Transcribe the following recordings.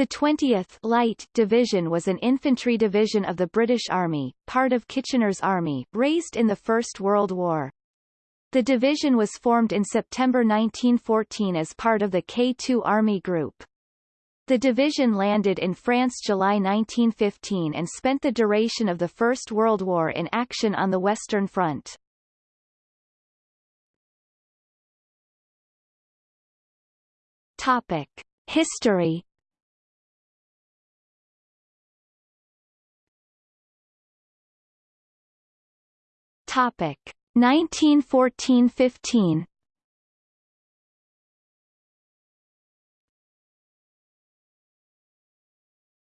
The 20th Light Division was an infantry division of the British Army, part of Kitchener's Army, raised in the First World War. The division was formed in September 1914 as part of the K2 Army Group. The division landed in France July 1915 and spent the duration of the First World War in action on the Western Front. Topic. History Topic. 1914-15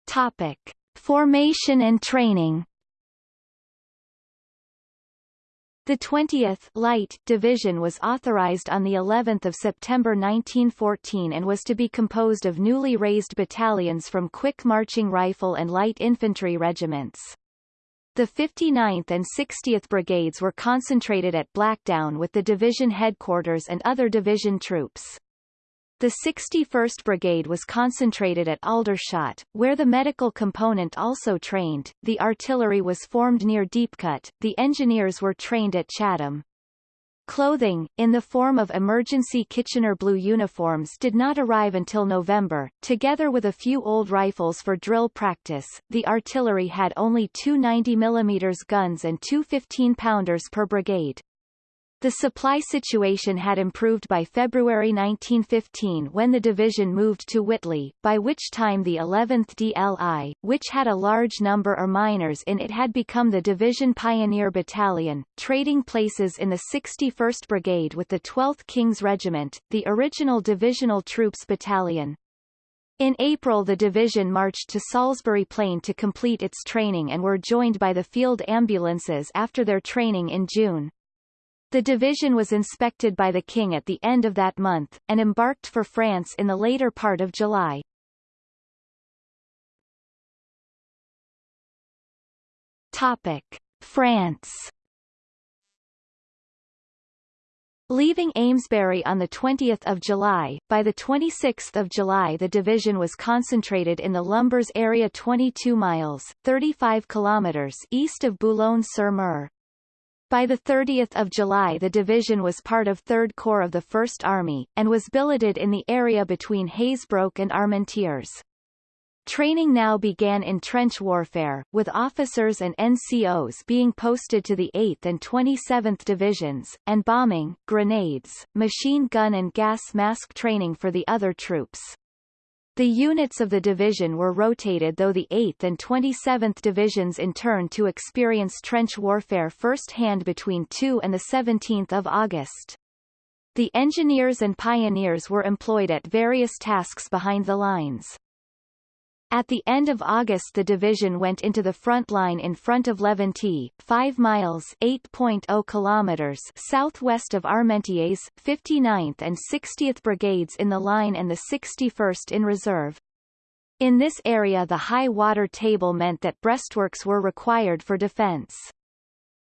Topic. Formation and training. The 20th Light Division was authorized on the 11th of September 1914 and was to be composed of newly raised battalions from quick marching rifle and light infantry regiments. The 59th and 60th Brigades were concentrated at Blackdown with the division headquarters and other division troops. The 61st Brigade was concentrated at Aldershot, where the medical component also trained, the artillery was formed near Deepcut, the engineers were trained at Chatham. Clothing, in the form of emergency Kitchener blue uniforms did not arrive until November. Together with a few old rifles for drill practice, the artillery had only two 90mm guns and two 15-pounders per brigade. The supply situation had improved by February 1915 when the division moved to Witley, by which time the 11th DLI, which had a large number of miners in it had become the Division Pioneer Battalion, trading places in the 61st Brigade with the 12th King's Regiment, the original Divisional Troops Battalion. In April the division marched to Salisbury Plain to complete its training and were joined by the field ambulances after their training in June. The division was inspected by the king at the end of that month, and embarked for France in the later part of July. Topic. France Leaving Amesbury on 20 July, by 26 July the division was concentrated in the Lumbres area 22 miles 35 kilometers east of Boulogne-sur-Mer. By 30 July the division was part of 3rd Corps of the 1st Army, and was billeted in the area between Hazebrouck and Armentières. Training now began in trench warfare, with officers and NCOs being posted to the 8th and 27th Divisions, and bombing, grenades, machine gun and gas mask training for the other troops. The units of the division were rotated though the 8th and 27th Divisions in turn to experience trench warfare first-hand between 2 and 17 August. The engineers and pioneers were employed at various tasks behind the lines. At the end of August the division went into the front line in front of Laventie, 5 miles 8.0 kilometers southwest of Armentières, 59th and 60th Brigades in the line and the 61st in reserve. In this area the high water table meant that breastworks were required for defense.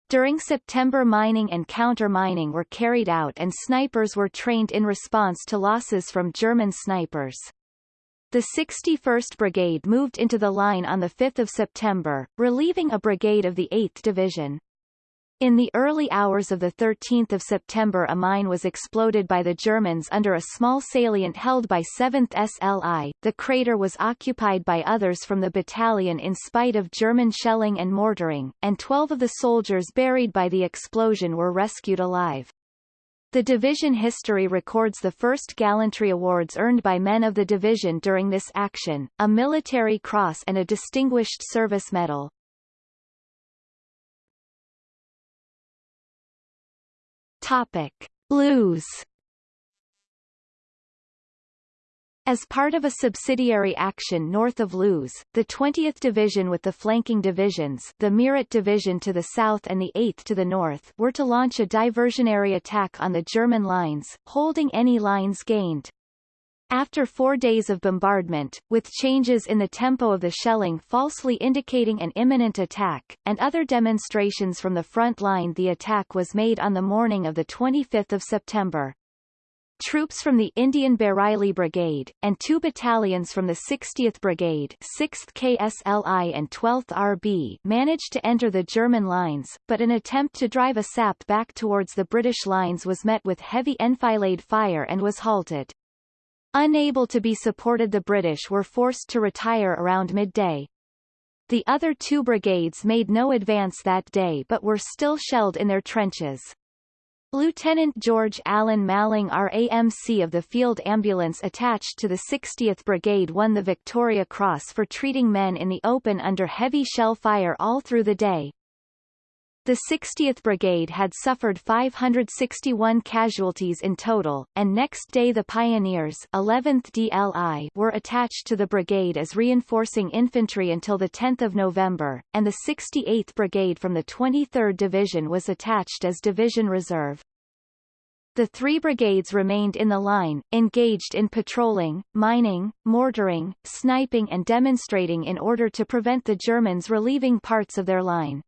During September mining and counter-mining were carried out and snipers were trained in response to losses from German snipers. The 61st Brigade moved into the line on 5 September, relieving a brigade of the 8th Division. In the early hours of 13 September a mine was exploded by the Germans under a small salient held by 7th SLI. The crater was occupied by others from the battalion in spite of German shelling and mortaring, and 12 of the soldiers buried by the explosion were rescued alive. The division history records the first gallantry awards earned by men of the division during this action, a military cross and a Distinguished Service Medal. Topic. Loos As part of a subsidiary action north of Loos, the 20th Division with the flanking divisions the Meerut Division to the south and the 8th to the north were to launch a diversionary attack on the German lines, holding any lines gained. After four days of bombardment, with changes in the tempo of the shelling falsely indicating an imminent attack, and other demonstrations from the front line the attack was made on the morning of 25 September. Troops from the Indian Bareilly Brigade, and two battalions from the 60th Brigade 6th KSLI and 12th RB managed to enter the German lines, but an attempt to drive a sap back towards the British lines was met with heavy enfilade fire and was halted. Unable to be supported the British were forced to retire around midday. The other two brigades made no advance that day but were still shelled in their trenches. Lieutenant George Allan Maling RAMC of the Field Ambulance attached to the 60th Brigade won the Victoria Cross for treating men in the open under heavy shell fire all through the day. The 60th Brigade had suffered 561 casualties in total, and next day the Pioneers 11th DLI were attached to the brigade as reinforcing infantry until 10 November, and the 68th Brigade from the 23rd Division was attached as Division Reserve. The three brigades remained in the line, engaged in patrolling, mining, mortaring, sniping and demonstrating in order to prevent the Germans relieving parts of their line.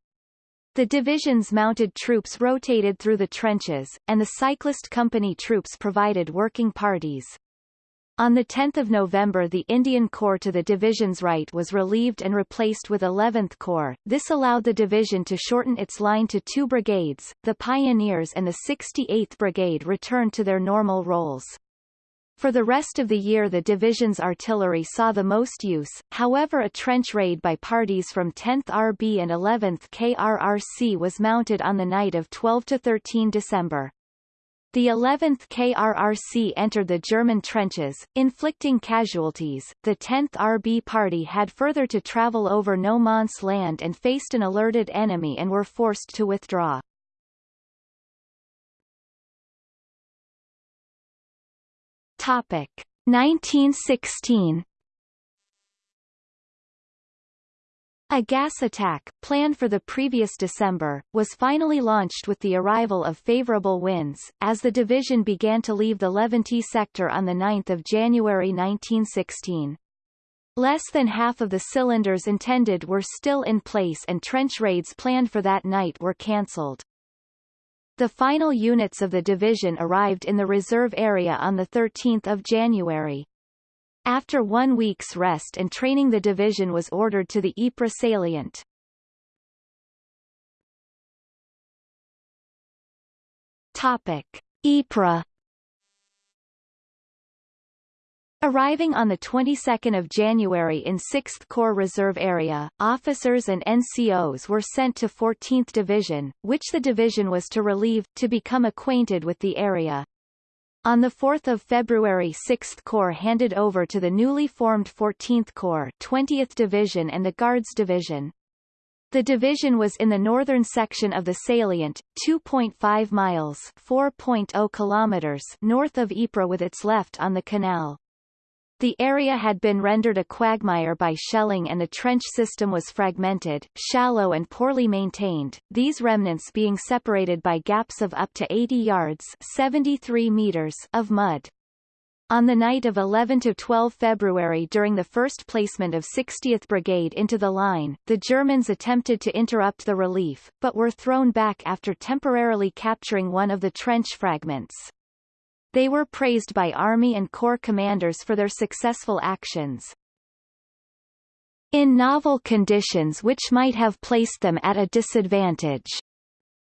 The division's mounted troops rotated through the trenches, and the cyclist company troops provided working parties. On 10 November the Indian Corps to the division's right was relieved and replaced with 11th Corps. This allowed the division to shorten its line to two brigades, the Pioneers and the 68th Brigade returned to their normal roles. For the rest of the year the division's artillery saw the most use, however a trench raid by parties from 10th RB and 11th KRRC was mounted on the night of 12–13 December. The 11th KRRC entered the German trenches, inflicting casualties. The 10th RB party had further to travel over no man's land and faced an alerted enemy and were forced to withdraw. Topic 1916 A gas attack, planned for the previous December, was finally launched with the arrival of favorable winds, as the division began to leave the Laventie sector on 9 January 1916. Less than half of the cylinders intended were still in place and trench raids planned for that night were cancelled. The final units of the division arrived in the reserve area on 13 January. After one week's rest and training the division was ordered to the Ypres salient. Topic. Ypres Arriving on the 22nd of January in 6th Corps Reserve Area, officers and NCOs were sent to 14th Division, which the division was to relieve, to become acquainted with the area. On 4 February 6th Corps handed over to the newly formed 14th Corps 20th Division and the Guards Division. The division was in the northern section of the salient, 2.5 miles 4.0 kilometers north of Ypres with its left on the canal. The area had been rendered a quagmire by shelling and the trench system was fragmented, shallow and poorly maintained, these remnants being separated by gaps of up to 80 yards 73 meters of mud. On the night of 11–12 February during the first placement of 60th Brigade into the line, the Germans attempted to interrupt the relief, but were thrown back after temporarily capturing one of the trench fragments. They were praised by Army and Corps commanders for their successful actions. In novel conditions which might have placed them at a disadvantage,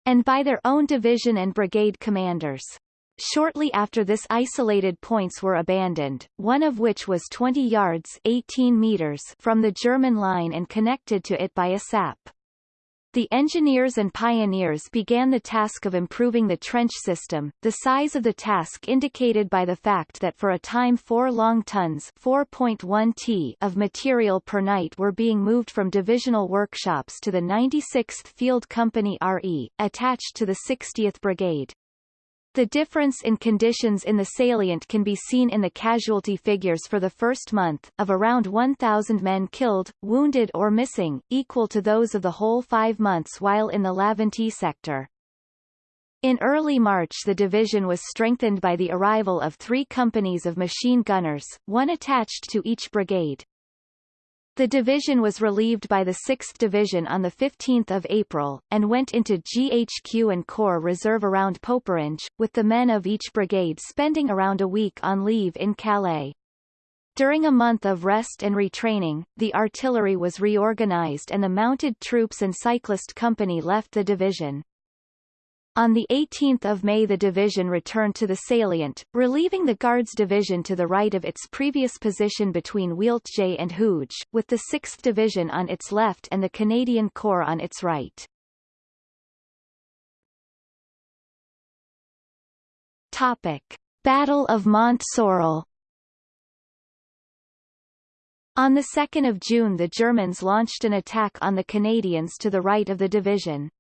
and by their own division and brigade commanders. Shortly after this isolated points were abandoned, one of which was 20 yards 18 meters from the German line and connected to it by a sap. The engineers and pioneers began the task of improving the trench system, the size of the task indicated by the fact that for a time 4 long tons 4.1 t of material per night were being moved from divisional workshops to the 96th Field Company RE, attached to the 60th Brigade. The difference in conditions in the salient can be seen in the casualty figures for the first month, of around 1,000 men killed, wounded or missing, equal to those of the whole five months while in the Laventie sector. In early March the division was strengthened by the arrival of three companies of machine gunners, one attached to each brigade. The division was relieved by the 6th Division on 15 April, and went into GHQ and Corps Reserve around Poperinghe, with the men of each brigade spending around a week on leave in Calais. During a month of rest and retraining, the artillery was reorganized and the mounted troops and cyclist company left the division. On 18 May the division returned to the salient, relieving the Guards Division to the right of its previous position between Wieltje and Hooge, with the 6th Division on its left and the Canadian Corps on its right. Topic. Battle of Mont Sorrel On 2 June the Germans launched an attack on the Canadians to the right of the division.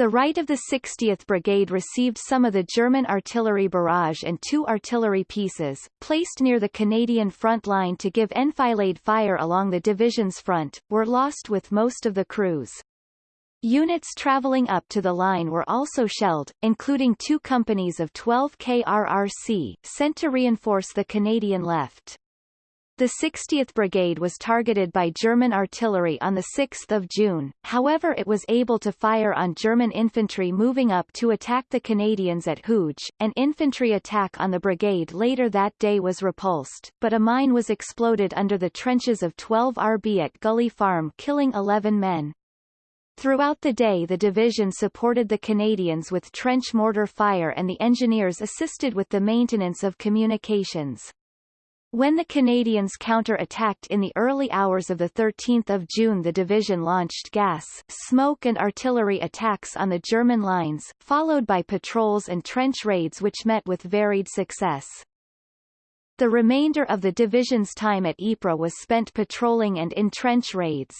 The right of the 60th Brigade received some of the German artillery barrage and two artillery pieces, placed near the Canadian front line to give enfilade fire along the division's front, were lost with most of the crews. Units traveling up to the line were also shelled, including two companies of 12 KRRC, sent to reinforce the Canadian left. The 60th Brigade was targeted by German artillery on 6 June, however it was able to fire on German infantry moving up to attack the Canadians at Hooge. An infantry attack on the brigade later that day was repulsed, but a mine was exploded under the trenches of 12 RB at Gully Farm killing 11 men. Throughout the day the division supported the Canadians with trench mortar fire and the engineers assisted with the maintenance of communications. When the Canadians counter-attacked in the early hours of 13 June the division launched gas, smoke and artillery attacks on the German lines, followed by patrols and trench raids which met with varied success. The remainder of the division's time at Ypres was spent patrolling and in trench raids.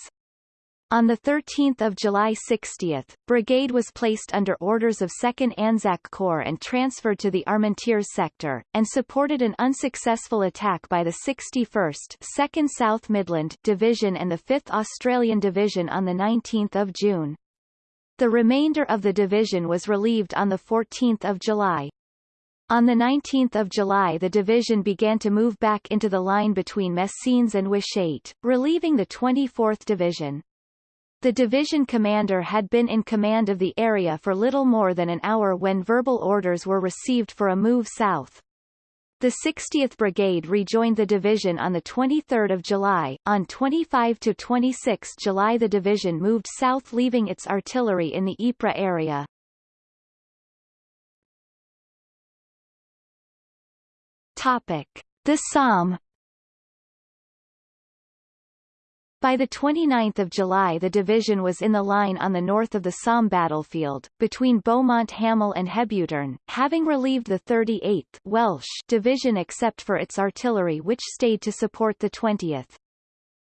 On 13 July 60th, brigade was placed under orders of 2nd Anzac Corps and transferred to the Armentières sector, and supported an unsuccessful attack by the 61st 2nd South Midland Division and the 5th Australian Division on 19 June. The remainder of the division was relieved on 14 July. On 19 July the division began to move back into the line between Messines and Wytschaete, relieving the 24th Division. The division commander had been in command of the area for little more than an hour when verbal orders were received for a move south. The 60th Brigade rejoined the division on 23 July. On 25–26 July the division moved south leaving its artillery in the Ypres area. Topic. The Somme By 29 July the division was in the line on the north of the Somme battlefield, between Beaumont Hamel and Hebuterne, having relieved the 38th Welsh Division except for its artillery which stayed to support the 20th.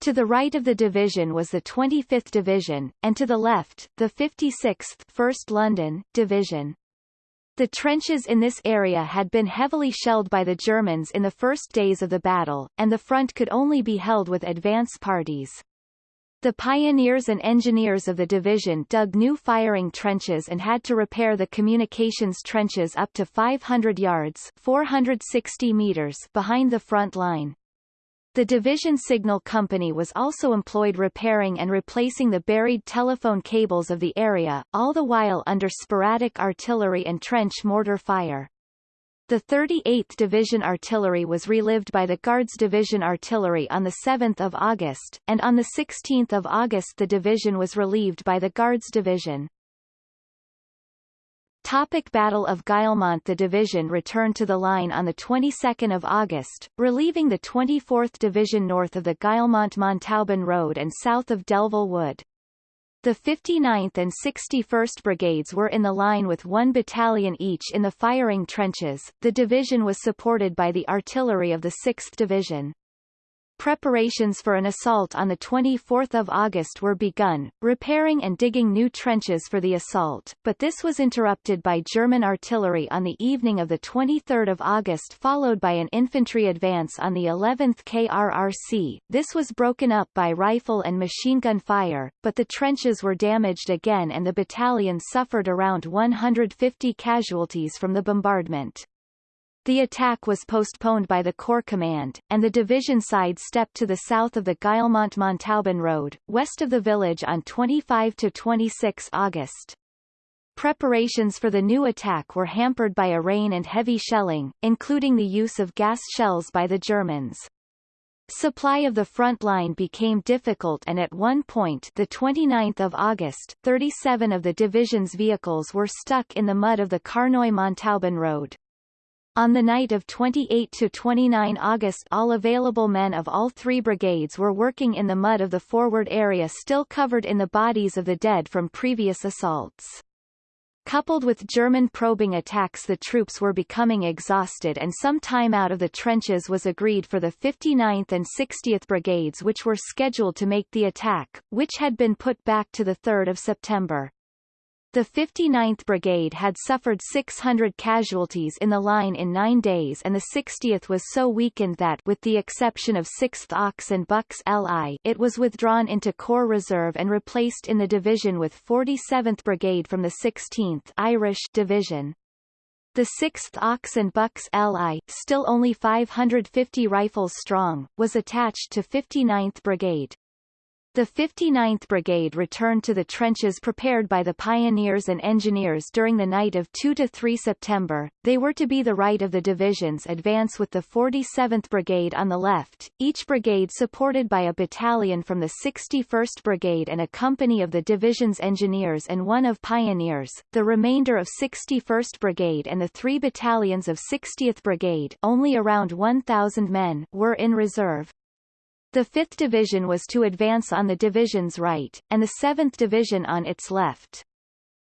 To the right of the division was the 25th Division, and to the left, the 56th 1st London, Division. The trenches in this area had been heavily shelled by the Germans in the first days of the battle, and the front could only be held with advance parties. The pioneers and engineers of the division dug new firing trenches and had to repair the communications trenches up to 500 yards 460 meters behind the front line. The division signal company was also employed repairing and replacing the buried telephone cables of the area, all the while under sporadic artillery and trench mortar fire. The 38th Division Artillery was relived by the Guards Division Artillery on 7 August, and on 16 August the division was relieved by the Guards Division. Topic Battle of Guillemont The division returned to the line on the 22nd of August, relieving the 24th Division north of the Guillemont-Montauban Road and south of Delville Wood. The 59th and 61st Brigades were in the line with one battalion each in the firing trenches. The division was supported by the artillery of the 6th Division. Preparations for an assault on 24 August were begun, repairing and digging new trenches for the assault, but this was interrupted by German artillery on the evening of 23 August followed by an infantry advance on the 11th KRRC. This was broken up by rifle and machine gun fire, but the trenches were damaged again and the battalion suffered around 150 casualties from the bombardment. The attack was postponed by the Corps Command, and the division side stepped to the south of the Guillemont-Montauban Road, west of the village on 25 to 26 August. Preparations for the new attack were hampered by a rain and heavy shelling, including the use of gas shells by the Germans. Supply of the front line became difficult and at one point the 29th of August, 37 of the division's vehicles were stuck in the mud of the Carnoy-Montauban road. On the night of 28–29 August all available men of all three brigades were working in the mud of the forward area still covered in the bodies of the dead from previous assaults. Coupled with German probing attacks the troops were becoming exhausted and some time out of the trenches was agreed for the 59th and 60th Brigades which were scheduled to make the attack, which had been put back to 3 September. The 59th Brigade had suffered 600 casualties in the line in nine days and the 60th was so weakened that with the exception of 6th Ox and Bucks LI it was withdrawn into Corps Reserve and replaced in the division with 47th Brigade from the 16th Irish Division. The 6th Ox and Bucks LI, still only 550 rifles strong, was attached to 59th Brigade. The 59th Brigade returned to the trenches prepared by the pioneers and engineers during the night of 2–3 September. They were to be the right of the division's advance with the 47th Brigade on the left, each brigade supported by a battalion from the 61st Brigade and a company of the division's engineers and one of pioneers. The remainder of 61st Brigade and the three battalions of 60th Brigade only around 1,000 men were in reserve. The 5th Division was to advance on the division's right, and the 7th Division on its left.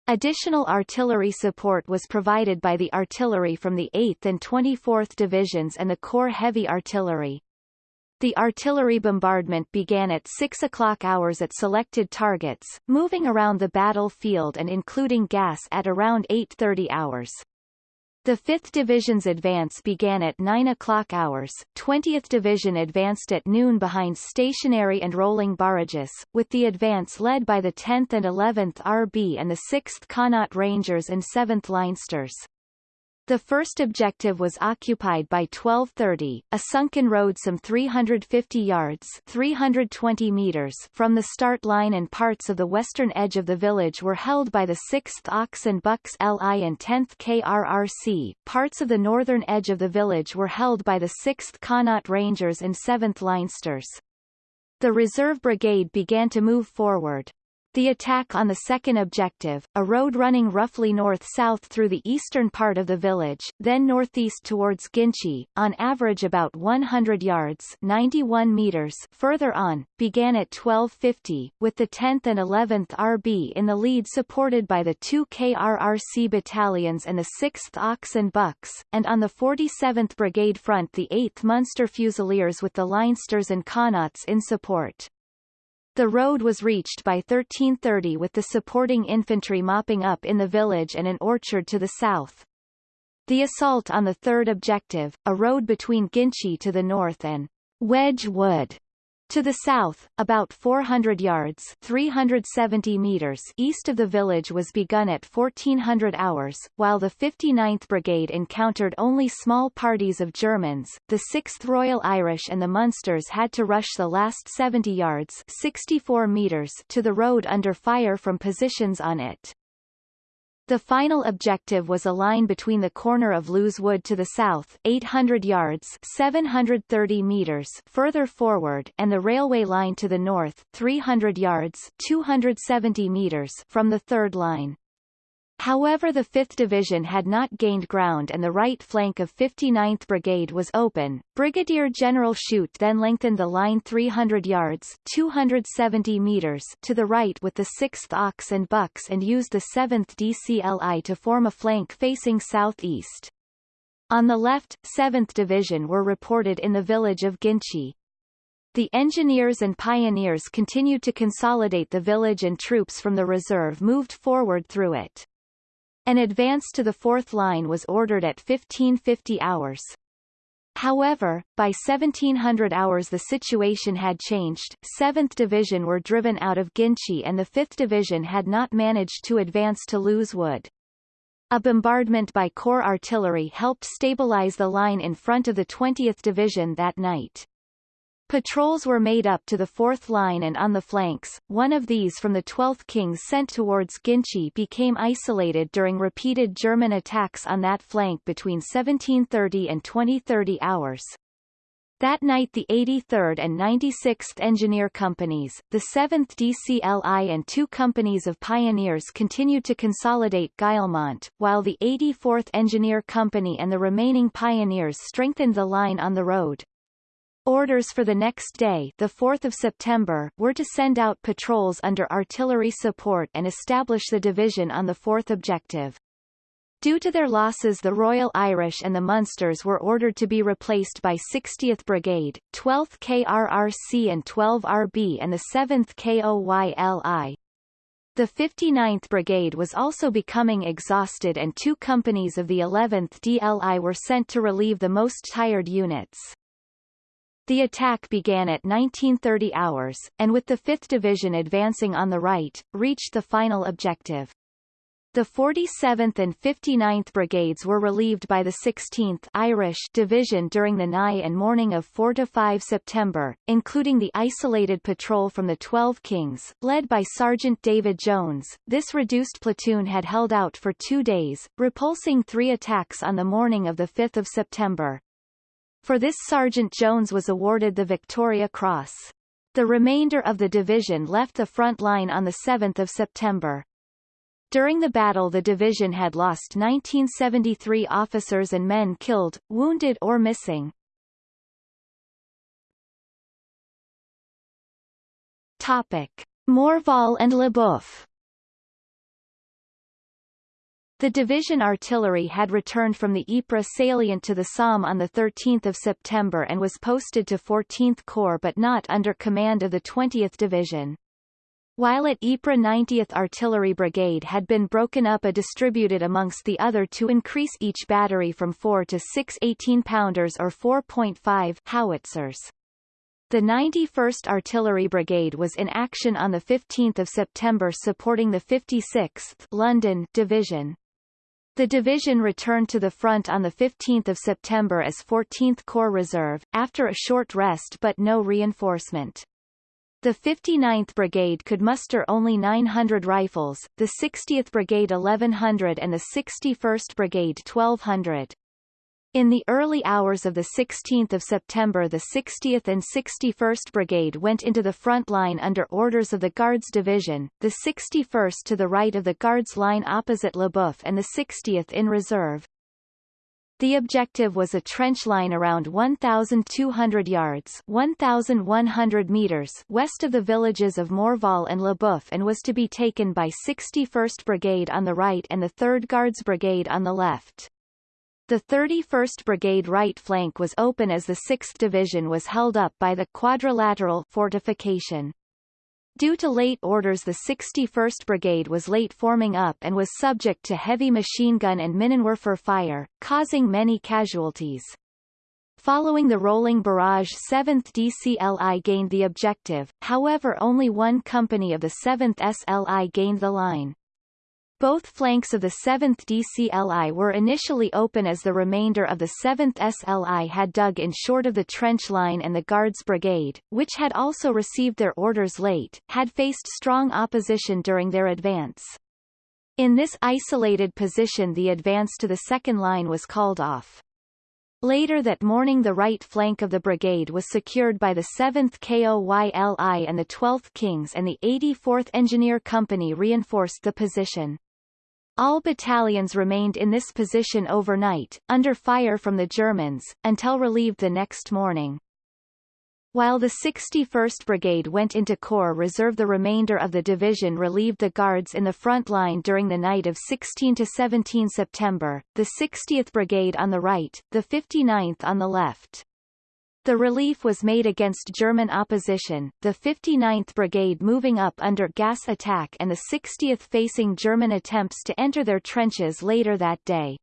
Additional artillery support was provided by the artillery from the 8th and 24th Divisions and the Corps Heavy Artillery. The artillery bombardment began at 6 o'clock hours at selected targets, moving around the battlefield and including gas at around 8.30 hours. The 5th Division's advance began at 9 o'clock hours, 20th Division advanced at noon behind stationary and rolling barrages, with the advance led by the 10th and 11th RB and the 6th Connaught Rangers and 7th Leinsters. The first objective was occupied by 1230, a sunken road some 350 yards 320 meters from the start line and parts of the western edge of the village were held by the 6th Ox and Bucks LI and 10th KRRC. Parts of the northern edge of the village were held by the 6th Connaught Rangers and 7th Leinsters. The reserve brigade began to move forward. The attack on the second objective, a road running roughly north-south through the eastern part of the village, then northeast towards Ginchy, on average about 100 yards 91 meters further on, began at 1250, with the 10th and 11th RB in the lead supported by the two KRRC battalions and the 6th Ox and Bucks, and on the 47th Brigade front the 8th Munster Fusiliers with the Leinsters and Connaughts in support. The road was reached by 1330 with the supporting infantry mopping up in the village and an orchard to the south. The assault on the third objective, a road between Ginchy to the north and Wedge Wood to the south, about 400 yards 370 meters east of the village was begun at 1400 hours, while the 59th Brigade encountered only small parties of Germans, the 6th Royal Irish and the Munsters had to rush the last 70 yards 64 meters to the road under fire from positions on it. The final objective was a line between the corner of Leuze Wood to the south 800 yards 730 meters further forward and the railway line to the north 300 yards 270 meters from the third line. However the 5th Division had not gained ground and the right flank of 59th Brigade was open. Brigadier General Shute then lengthened the line 300 yards 270 meters to the right with the 6th Ox and Bucks and used the 7th DCLI to form a flank facing southeast. On the left, 7th Division were reported in the village of Ginchy. The engineers and pioneers continued to consolidate the village and troops from the reserve moved forward through it. An advance to the fourth line was ordered at 1550 hours. However, by 1700 hours the situation had changed, 7th Division were driven out of Ginchy and the 5th Division had not managed to advance to Leuze Wood. A bombardment by Corps artillery helped stabilize the line in front of the 20th Division that night. Patrols were made up to the fourth line and on the flanks, one of these from the 12th Kings sent towards Ginchy became isolated during repeated German attacks on that flank between 1730 and 2030 hours. That night the 83rd and 96th Engineer Companies, the 7th DCLI and two companies of pioneers continued to consolidate Guillemont, while the 84th Engineer Company and the remaining pioneers strengthened the line on the road. Orders for the next day the 4th of September were to send out patrols under artillery support and establish the division on the fourth objective. Due to their losses the Royal Irish and the Munsters were ordered to be replaced by 60th Brigade, 12th KRRC and 12 RB and the 7th KOYLI. The 59th Brigade was also becoming exhausted and two companies of the 11th DLI were sent to relieve the most tired units. The attack began at 1930 hours, and with the 5th Division advancing on the right, reached the final objective. The 47th and 59th Brigades were relieved by the 16th Irish Division during the night and morning of 4–5 September, including the isolated patrol from the 12 Kings, led by Sergeant David Jones. This reduced platoon had held out for two days, repulsing three attacks on the morning of 5 September. For this Sergeant Jones was awarded the Victoria Cross. The remainder of the division left the front line on 7 September. During the battle the division had lost 1973 officers and men killed, wounded or missing. Topic. Morval and Lesboeufs the division artillery had returned from the Ypres salient to the Somme on 13 September and was posted to 14th Corps but not under command of the 20th Division. While at Ypres 90th Artillery Brigade had been broken up and distributed amongst the other to increase each battery from 4 to 6 18-pounders or 4.5 howitzers. The 91st Artillery Brigade was in action on 15 September supporting the 56th London Division. The division returned to the front on 15 September as 14th Corps Reserve, after a short rest but no reinforcement. The 59th Brigade could muster only 900 rifles, the 60th Brigade 1100 and the 61st Brigade 1200. In the early hours of 16 September the 60th and 61st Brigade went into the front line under orders of the Guards Division, the 61st to the right of the Guards line opposite Lesboeufs and the 60th in reserve. The objective was a trench line around 1,200 yards 1,100 meters west of the villages of Morval and Lesboeufs and was to be taken by 61st Brigade on the right and the 3rd Guards Brigade on the left. The 31st Brigade right flank was open as the 6th Division was held up by the quadrilateral fortification. Due to late orders the 61st Brigade was late forming up and was subject to heavy machine gun and Minenwerfer fire, causing many casualties. Following the rolling barrage 7th DCLI gained the objective, however only one company of the 7th SLI gained the line. Both flanks of the 7th DCLI were initially open as the remainder of the 7th SLI had dug in short of the trench line and the Guards Brigade, which had also received their orders late, had faced strong opposition during their advance. In this isolated position the advance to the second line was called off. Later that morning the right flank of the brigade was secured by the 7th KOYLI and the 12th Kings and the 84th Engineer Company reinforced the position. All battalions remained in this position overnight, under fire from the Germans, until relieved the next morning. While the 61st Brigade went into Corps Reserve the remainder of the division relieved the Guards in the front line during the night of 16–17 September, the 60th Brigade on the right, the 59th on the left. The relief was made against German opposition, the 59th Brigade moving up under gas attack and the 60th facing German attempts to enter their trenches later that day.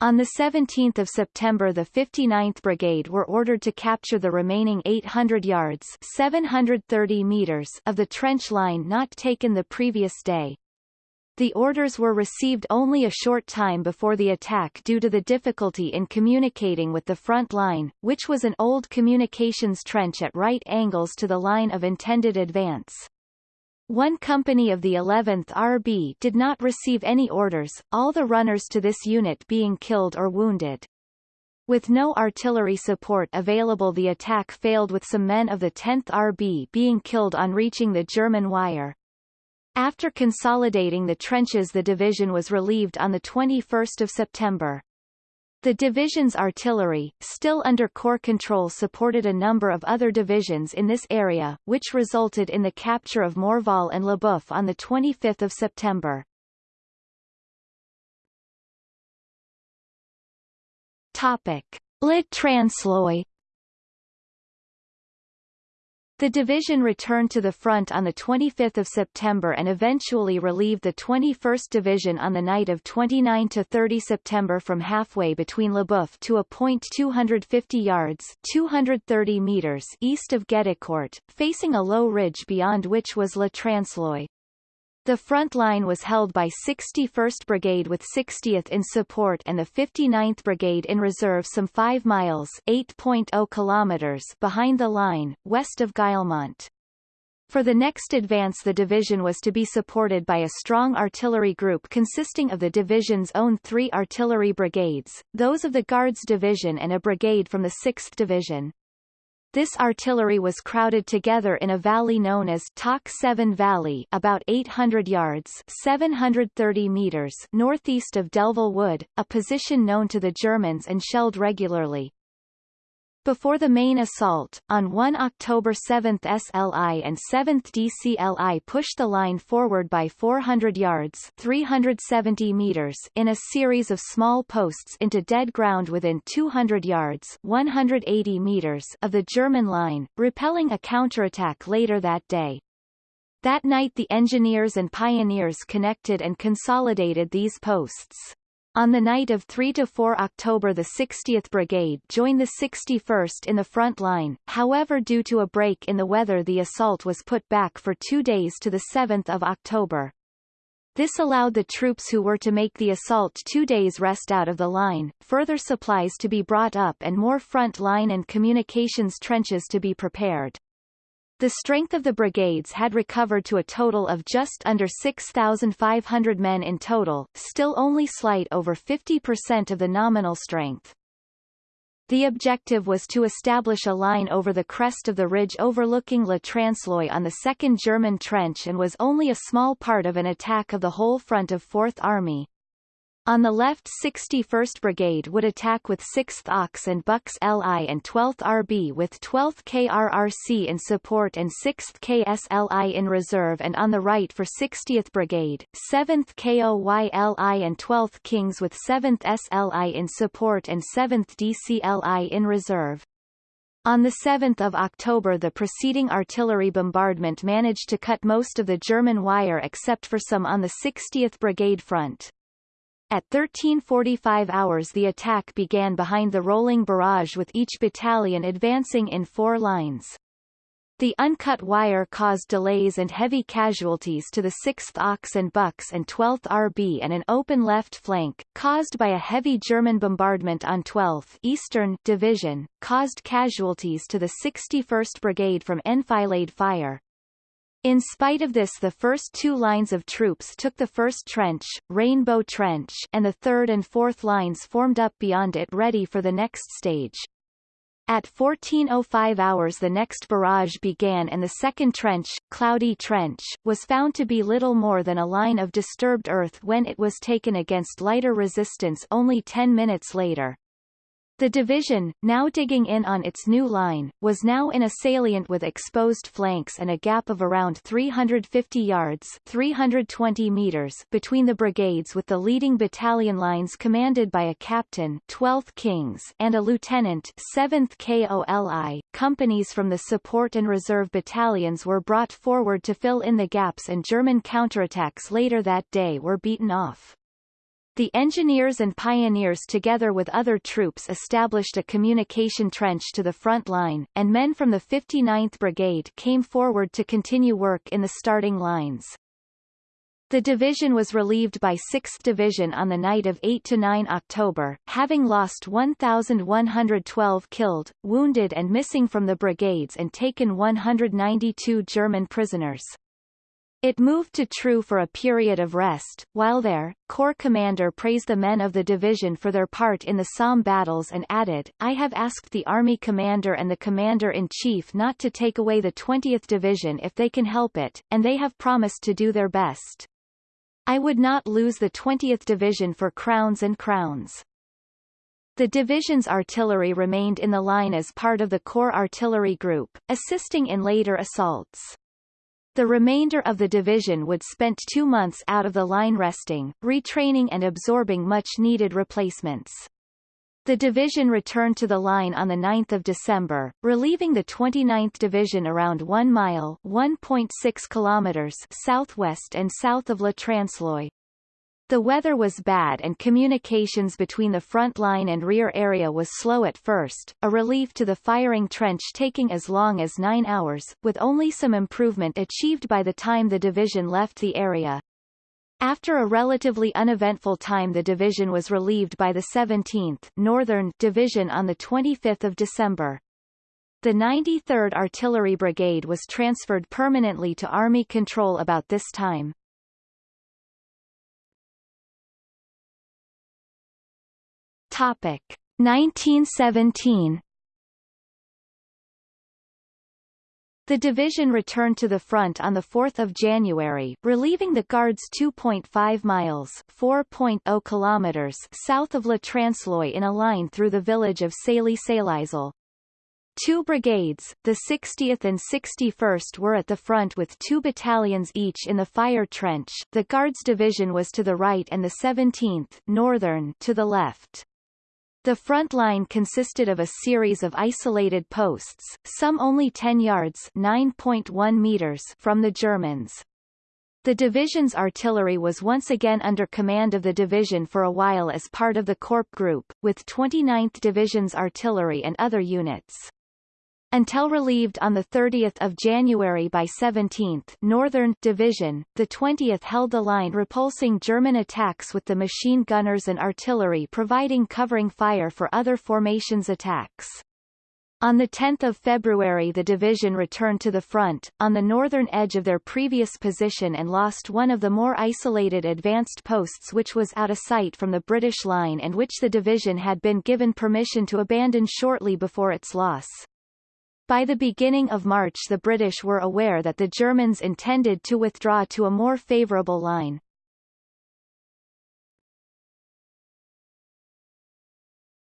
On 17 September the 59th Brigade were ordered to capture the remaining 800 yards 730 meters of the trench line not taken the previous day. The orders were received only a short time before the attack due to the difficulty in communicating with the front line, which was an old communications trench at right angles to the line of intended advance. One company of the 11th RB did not receive any orders, all the runners to this unit being killed or wounded. With no artillery support available the attack failed with some men of the 10th RB being killed on reaching the German wire. After consolidating the trenches the division was relieved on 21 September. The division's artillery, still under Corps control supported a number of other divisions in this area, which resulted in the capture of Morval and Lesboeufs on 25 September. Topic. Le Transloy the division returned to the front on 25 September and eventually relieved the 21st Division on the night of 29–30 September from halfway between Lesboeufs to a point 250 yards 230 meters east of Gueudecourt, facing a low ridge beyond which was Le Transloy. The front line was held by 61st Brigade with 60th in support and the 59th Brigade in reserve some 5 miles 8.0 kilometers behind the line, west of Guillemont. For the next advance the division was to be supported by a strong artillery group consisting of the division's own three artillery brigades, those of the Guards Division and a brigade from the 6th Division. This artillery was crowded together in a valley known as Tak 7 Valley about 800 yards 730 meters northeast of Delville Wood, a position known to the Germans and shelled regularly. Before the main assault, on 1 October 7th SLI and 7th DCLI pushed the line forward by 400 yards 370 meters in a series of small posts into dead ground within 200 yards 180 meters of the German line, repelling a counterattack later that day. That night the engineers and pioneers connected and consolidated these posts. On the night of 3–4 October the 60th Brigade joined the 61st in the front line, however due to a break in the weather the assault was put back for two days to 7 October. This allowed the troops who were to make the assault two days rest out of the line, further supplies to be brought up and more front line and communications trenches to be prepared. The strength of the brigades had recovered to a total of just under 6,500 men in total, still only slight over 50% of the nominal strength. The objective was to establish a line over the crest of the ridge overlooking Le Transloy on the 2nd German Trench and was only a small part of an attack of the whole front of 4th Army. On the left 61st Brigade would attack with 6th Ox and Bucks LI and 12th RB with 12th KRRC in support and 6th KSLI in reserve and on the right for 60th Brigade, 7th KOYLI and 12th Kings with 7th SLI in support and 7th DCLI in reserve. On 7 October the preceding artillery bombardment managed to cut most of the German wire except for some on the 60th Brigade front. At 1345 hours the attack began behind the rolling barrage with each battalion advancing in four lines. The uncut wire caused delays and heavy casualties to the 6th Ox and Bucks and 12th RB and an open left flank, caused by a heavy German bombardment on 12th Eastern Division, caused casualties to the 61st Brigade from enfilade fire. In spite of this the first two lines of troops took the first trench, Rainbow Trench and the third and fourth lines formed up beyond it ready for the next stage. At 14.05 hours the next barrage began and the second trench, Cloudy Trench, was found to be little more than a line of disturbed earth when it was taken against lighter resistance only 10 minutes later. The division, now digging in on its new line, was now in a salient with exposed flanks and a gap of around 350 yards 320 meters between the brigades with the leading battalion lines commanded by a captain 12th Kings and a lieutenant 7th KOLI. Companies from the support and reserve battalions were brought forward to fill in the gaps and German counterattacks later that day were beaten off. The engineers and pioneers together with other troops established a communication trench to the front line, and men from the 59th Brigade came forward to continue work in the starting lines. The division was relieved by 6th Division on the night of 8–9 October, having lost 1,112 killed, wounded and missing from the brigades and taken 192 German prisoners. It moved to True for a period of rest. While there, Corps commander praised the men of the division for their part in the Somme battles and added, I have asked the Army commander and the commander-in-chief not to take away the 20th Division if they can help it, and they have promised to do their best. I would not lose the 20th Division for crowns and crowns. The division's artillery remained in the line as part of the Corps Artillery Group, assisting in later assaults. The remainder of the division would spent two months out of the line resting, retraining and absorbing much-needed replacements. The division returned to the line on 9 December, relieving the 29th Division around 1 mile 1.6 kilometers southwest and south of La Transloy. The weather was bad and communications between the front line and rear area was slow at first, a relief to the firing trench taking as long as nine hours, with only some improvement achieved by the time the division left the area. After a relatively uneventful time the division was relieved by the 17th Northern Division on 25 December. The 93rd Artillery Brigade was transferred permanently to Army control about this time. Topic 1917 The division returned to the front on 4 January, relieving the Guards 2.5 miles 4.0 kilometers south of La Transloy in a line through the village of Sailly-Saillisle. Two brigades, the 60th and 61st were at the front with two battalions each in the fire trench, the Guards Division was to the right and the 17th Northern to the left. The front line consisted of a series of isolated posts, some only 10 yards 9.1 meters from the Germans. The division's artillery was once again under command of the division for a while as part of the Corps Group, with 29th Division's artillery and other units until relieved on 30 January by 17th Northern Division, the 20th held the line repulsing German attacks with the machine gunners and artillery providing covering fire for other formations' attacks. On 10 February the division returned to the front, on the northern edge of their previous position and lost one of the more isolated advanced posts which was out of sight from the British line and which the division had been given permission to abandon shortly before its loss. By the beginning of March the British were aware that the Germans intended to withdraw to a more favourable line.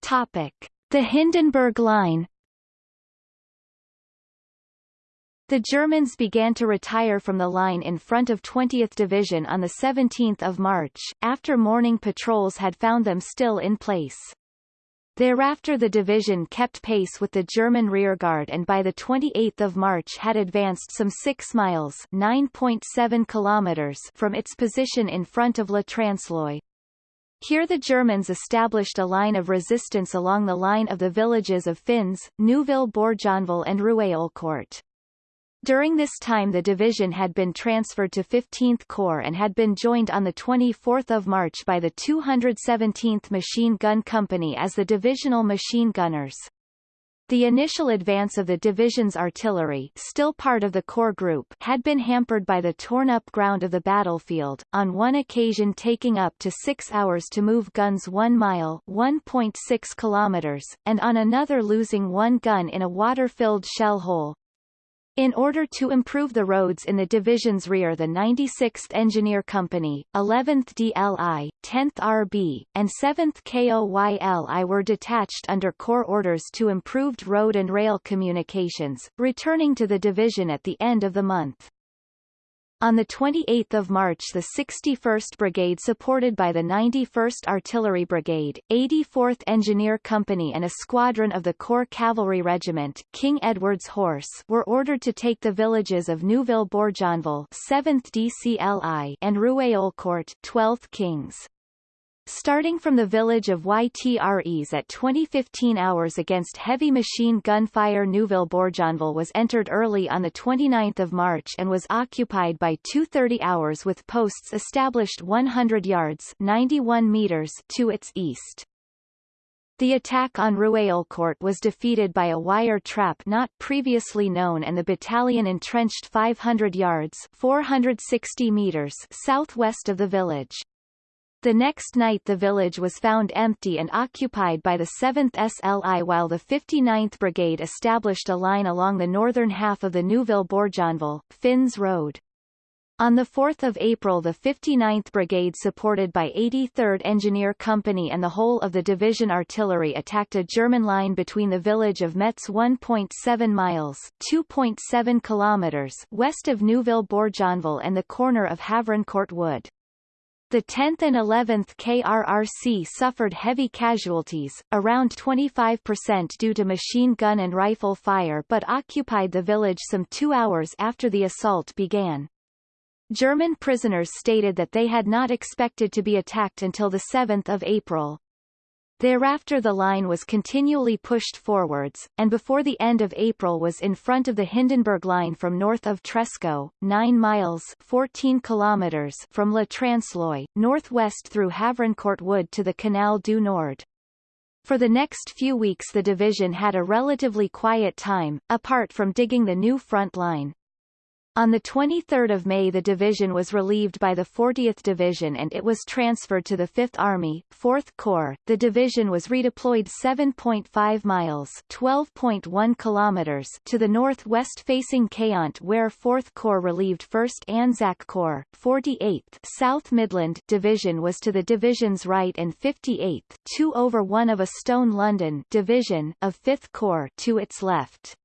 Topic. The Hindenburg Line The Germans began to retire from the line in front of 20th Division on 17 March, after morning patrols had found them still in place. Thereafter the division kept pace with the German rearguard and by 28 March had advanced some 6 miles 9.7 kilometers from its position in front of Le Transloy. Here the Germans established a line of resistance along the line of the villages of Fins, Neuville-Bourjonval and Ruyaulcourt. During this time the division had been transferred to 15th Corps and had been joined on 24 March by the 217th Machine Gun Company as the divisional machine gunners. The initial advance of the division's artillery still part of the Corps group had been hampered by the torn-up ground of the battlefield, on one occasion taking up to six hours to move guns one mile 1.6 kilometers, and on another losing one gun in a water-filled shell hole. In order to improve the roads in the division's rear the 96th Engineer Company, 11th DLI, 10th RB, and 7th KOYLI were detached under Corps orders to improved road and rail communications, returning to the division at the end of the month. On 28 March the 61st Brigade supported by the 91st Artillery Brigade, 84th Engineer Company and a squadron of the Corps Cavalry Regiment King Edward's Horse were ordered to take the villages of Neuville-Bourjonval 7th DCLI and Ruyaulcourt 12th Kings. Starting from the village of Ytres at 2015 hours against heavy machine gun fire Neuville-Bourjonval was entered early on 29 March and was occupied by 2.30 hours with posts established 100 yards 91 meters to its east. The attack on Ruyaulcourt was defeated by a wire trap not previously known and the battalion entrenched 500 yards 460 meters southwest of the village. The next night the village was found empty and occupied by the 7th SLI while the 59th Brigade established a line along the northern half of the Neuville-Bourjonval, Fins Road. On 4 April the 59th Brigade supported by 83rd Engineer Company and the whole of the division artillery attacked a German line between the village of Metz 1.7 miles 2.7 kilometers west of Neuville-Bourjonval and the corner of Havrincourt Wood. The 10th and 11th KRRC suffered heavy casualties, around 25% due to machine gun and rifle fire but occupied the village some two hours after the assault began. German prisoners stated that they had not expected to be attacked until 7 April. Thereafter the line was continually pushed forwards, and before the end of April was in front of the Hindenburg Line from north of Trescault, 9 miles 14 kilometers from Le Transloy, northwest through Havrincourt Wood to the Canal du Nord. For the next few weeks the division had a relatively quiet time, apart from digging the new front line. On 23 May the division was relieved by the 40th Division and it was transferred to the 5th Army, 4th Corps. The division was redeployed 7.5 miles 12.1 kilometers to the northwest facing Quéant where 4th Corps relieved 1st Anzac Corps, 48th South Midland Division was to the division's right and 58th 2 over 1 of a Stone London Division of 5th Corps to its left.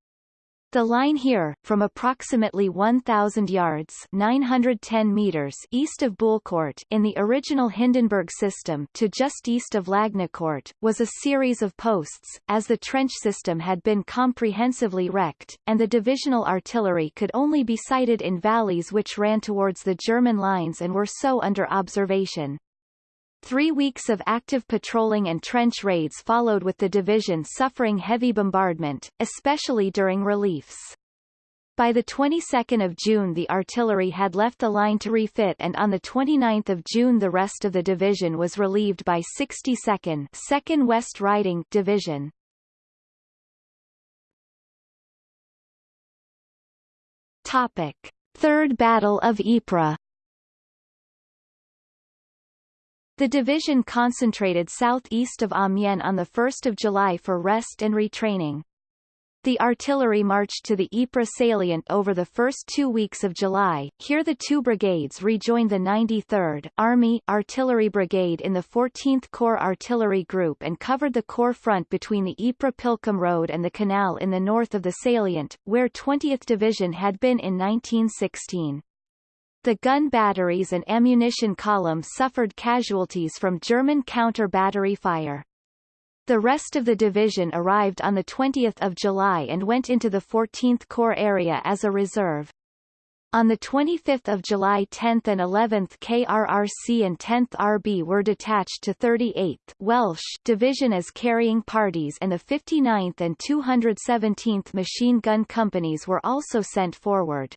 The line here, from approximately 1,000 yards 910 meters east of Bullecourt in the original Hindenburg system to just east of Lagnicourt, was a series of posts, as the trench system had been comprehensively wrecked, and the divisional artillery could only be sighted in valleys which ran towards the German lines and were so under observation. Three weeks of active patrolling and trench raids followed with the division suffering heavy bombardment, especially during reliefs. By the 22nd of June the artillery had left the line to refit and on the 29th of June the rest of the division was relieved by 62nd 2nd West Riding Division. Topic. Third Battle of Ypres The division concentrated southeast of ah Amiens on 1 July for rest and retraining. The artillery marched to the Ypres salient over the first two weeks of July. Here the two brigades rejoined the 93rd Army Artillery Brigade in the 14th Corps Artillery Group and covered the Corps front between the Ypres-Pilckem Road and the canal in the north of the salient, where 20th Division had been in 1916. The gun batteries and ammunition column suffered casualties from German counter-battery fire. The rest of the division arrived on 20 July and went into the 14th Corps area as a reserve. On 25 July 10th and 11th KRRC and 10th RB were detached to 38th Welsh Division as carrying parties and the 59th and 217th Machine Gun Companies were also sent forward.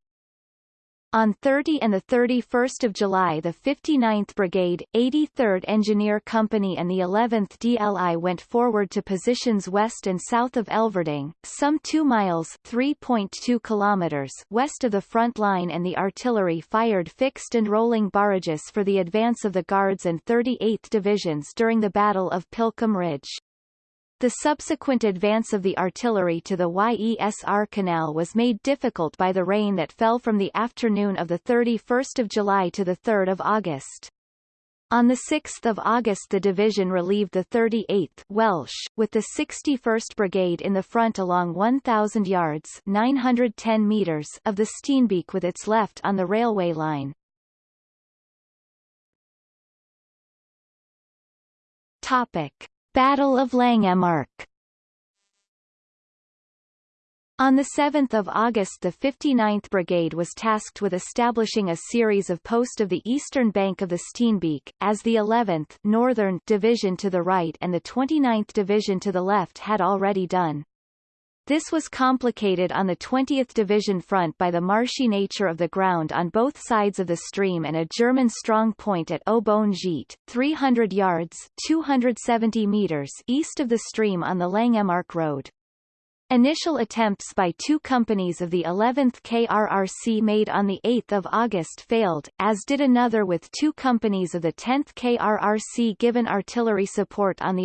On 30 and 31 July the 59th Brigade, 83rd Engineer Company and the 11th DLI went forward to positions west and south of Elverdinghe, some 2 miles 3.2 kilometers west of the front line and the artillery fired fixed and rolling barrages for the advance of the Guards and 38th Divisions during the Battle of Pilckem Ridge. The subsequent advance of the artillery to the Yser Canal was made difficult by the rain that fell from the afternoon of 31 July to 3 August. On 6 August the division relieved the 38th Welsh, with the 61st Brigade in the front along 1,000 yards 910 meters of the Steenbeek with its left on the railway line. Topic. Battle of Langemarck On 7 August the 59th Brigade was tasked with establishing a series of posts of the eastern bank of the Steenbeek, as the 11th Northern Division to the right and the 29th Division to the left had already done. This was complicated on the 20th Division front by the marshy nature of the ground on both sides of the stream and a German strong point at Au-Bon-Gite, 300 yards 270 meters east of the stream on the Langemarck Road. Initial attempts by two companies of the 11th KRRC made on 8 August failed, as did another with two companies of the 10th KRRC given artillery support on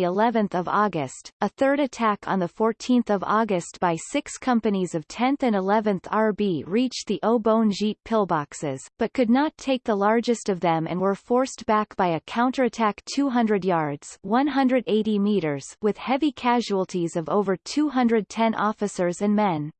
of August. A third attack on 14 August by six companies of 10th and 11th RB reached the Au-Bon-Gite pillboxes, but could not take the largest of them and were forced back by a counterattack 200 yards 180 meters with heavy casualties of over 210 officers and men.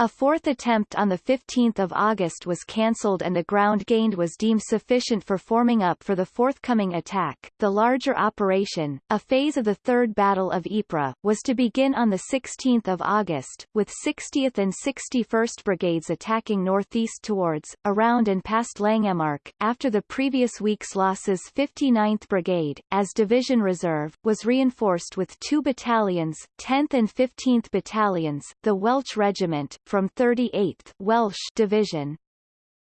A fourth attempt on 15 August was cancelled and the ground gained was deemed sufficient for forming up for the forthcoming attack. The larger operation, a phase of the Third Battle of Ypres, was to begin on 16 August, with 60th and 61st Brigades attacking northeast towards, around and past Langemarck, after the previous week's losses 59th Brigade, as Division Reserve, was reinforced with two battalions, 10th and 15th Battalions, the Welch Regiment, from 38th Welsh Division.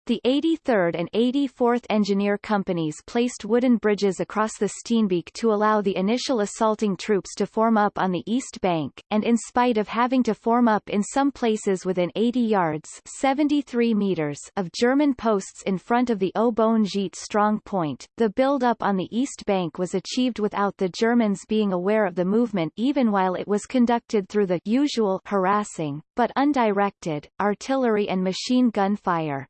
The 83rd and 84th Engineer Companies placed wooden bridges across the Steenbeek to allow the initial assaulting troops to form up on the east bank, and in spite of having to form up in some places within 80 yards 73 meters of German posts in front of the Au-Bon-Gite strong point, the build-up on the east bank was achieved without the Germans being aware of the movement even while it was conducted through the usual harassing, but undirected, artillery and machine gun fire.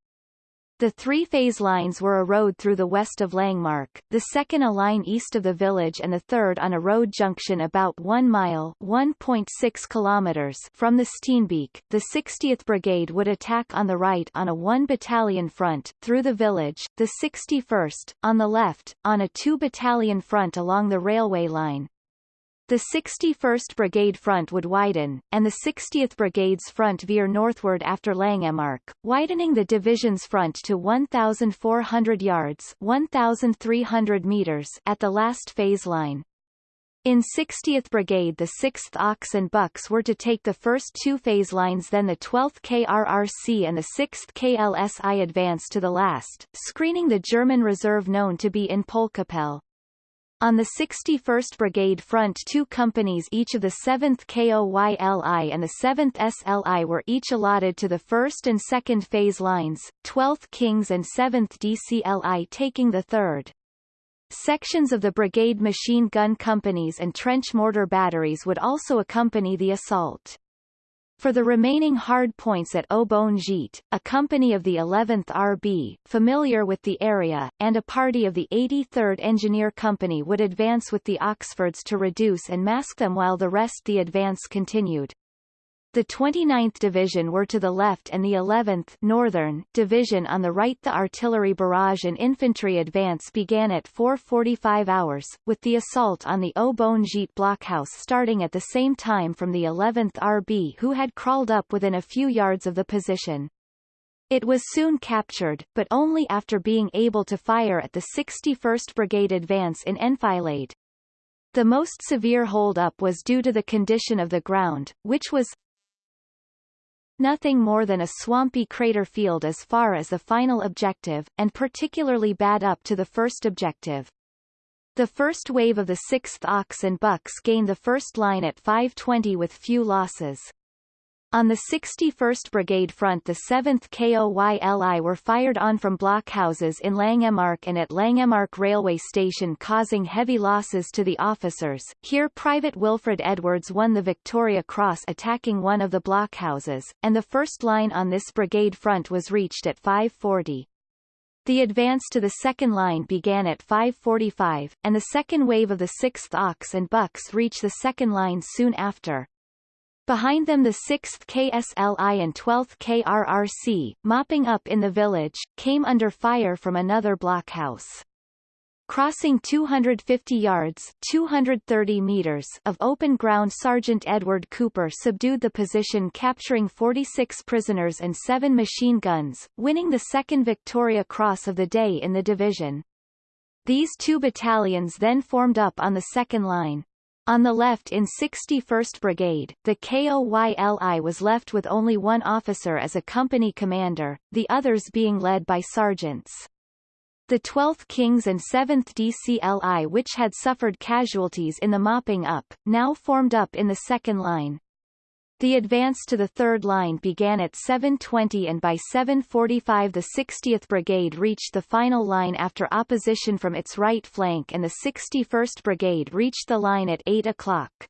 The three-phase lines were a road through the west of Langemarck, the second a line east of the village and the third on a road junction about 1 mile 1.6 kilometers from the Steenbeek. The 60th Brigade would attack on the right on a one-battalion front, through the village, the 61st, on the left, on a two-battalion front along the railway line, the 61st Brigade front would widen, and the 60th Brigade's front veer northward after Langemarck, widening the division's front to 1,400 yards 1,300 meters at the last phase line. In 60th Brigade the 6th Ox and Bucks were to take the first two phase lines then the 12th KRRC and the 6th KSLI advance to the last, screening the German reserve known to be in Poelcappelle. On the 61st Brigade front two companies each of the 7th KOYLI and the 7th SLI were each allotted to the 1st and 2nd phase lines, 12th Kings and 7th DCLI taking the 3rd. Sections of the brigade machine gun companies and trench mortar batteries would also accompany the assault. For the remaining hard points at Au-Bon-Gite, a company of the 11th RB, familiar with the area, and a party of the 83rd Engineer Company would advance with the Oxfords to reduce and mask them while the rest the advance continued. The 29th Division were to the left and the 11th Northern Division on the right. The artillery barrage and infantry advance began at 4:45 hours, with the assault on the Au-Bon-Gite blockhouse starting at the same time from the 11th RB who had crawled up within a few yards of the position. It was soon captured, but only after being able to fire at the 61st Brigade advance in enfilade. The most severe hold-up was due to the condition of the ground, which was, Nothing more than a swampy crater field as far as the final objective, and particularly bad up to the first objective. The first wave of the 6th Ox and Bucks gained the first line at 520 with few losses. On the 61st Brigade front the 7th KOYLI were fired on from blockhouses in Langemarck and at Langemarck railway station causing heavy losses to the officers. Here Private Wilfred Edwards won the Victoria Cross attacking one of the blockhouses, and the first line on this brigade front was reached at 540. The advance to the second line began at 5.45, and the second wave of the 6th Ox and Bucks reached the second line soon after. Behind them the 6th KSLI and 12th KRRC, mopping up in the village, came under fire from another blockhouse. Crossing 250 yards 230 meters of open ground Sergeant Edward Cooper subdued the position capturing 46 prisoners and seven machine guns, winning the second Victoria Cross of the day in the division. These two battalions then formed up on the second line. On the left in 61st Brigade, the KOYLI was left with only one officer as a company commander, the others being led by sergeants. The 12th Kings and 7th DCLI which had suffered casualties in the mopping up, now formed up in the second line. The advance to the third line began at 7.20 and by 7.45 the 60th Brigade reached the final line after opposition from its right flank and the 61st Brigade reached the line at 8 o'clock.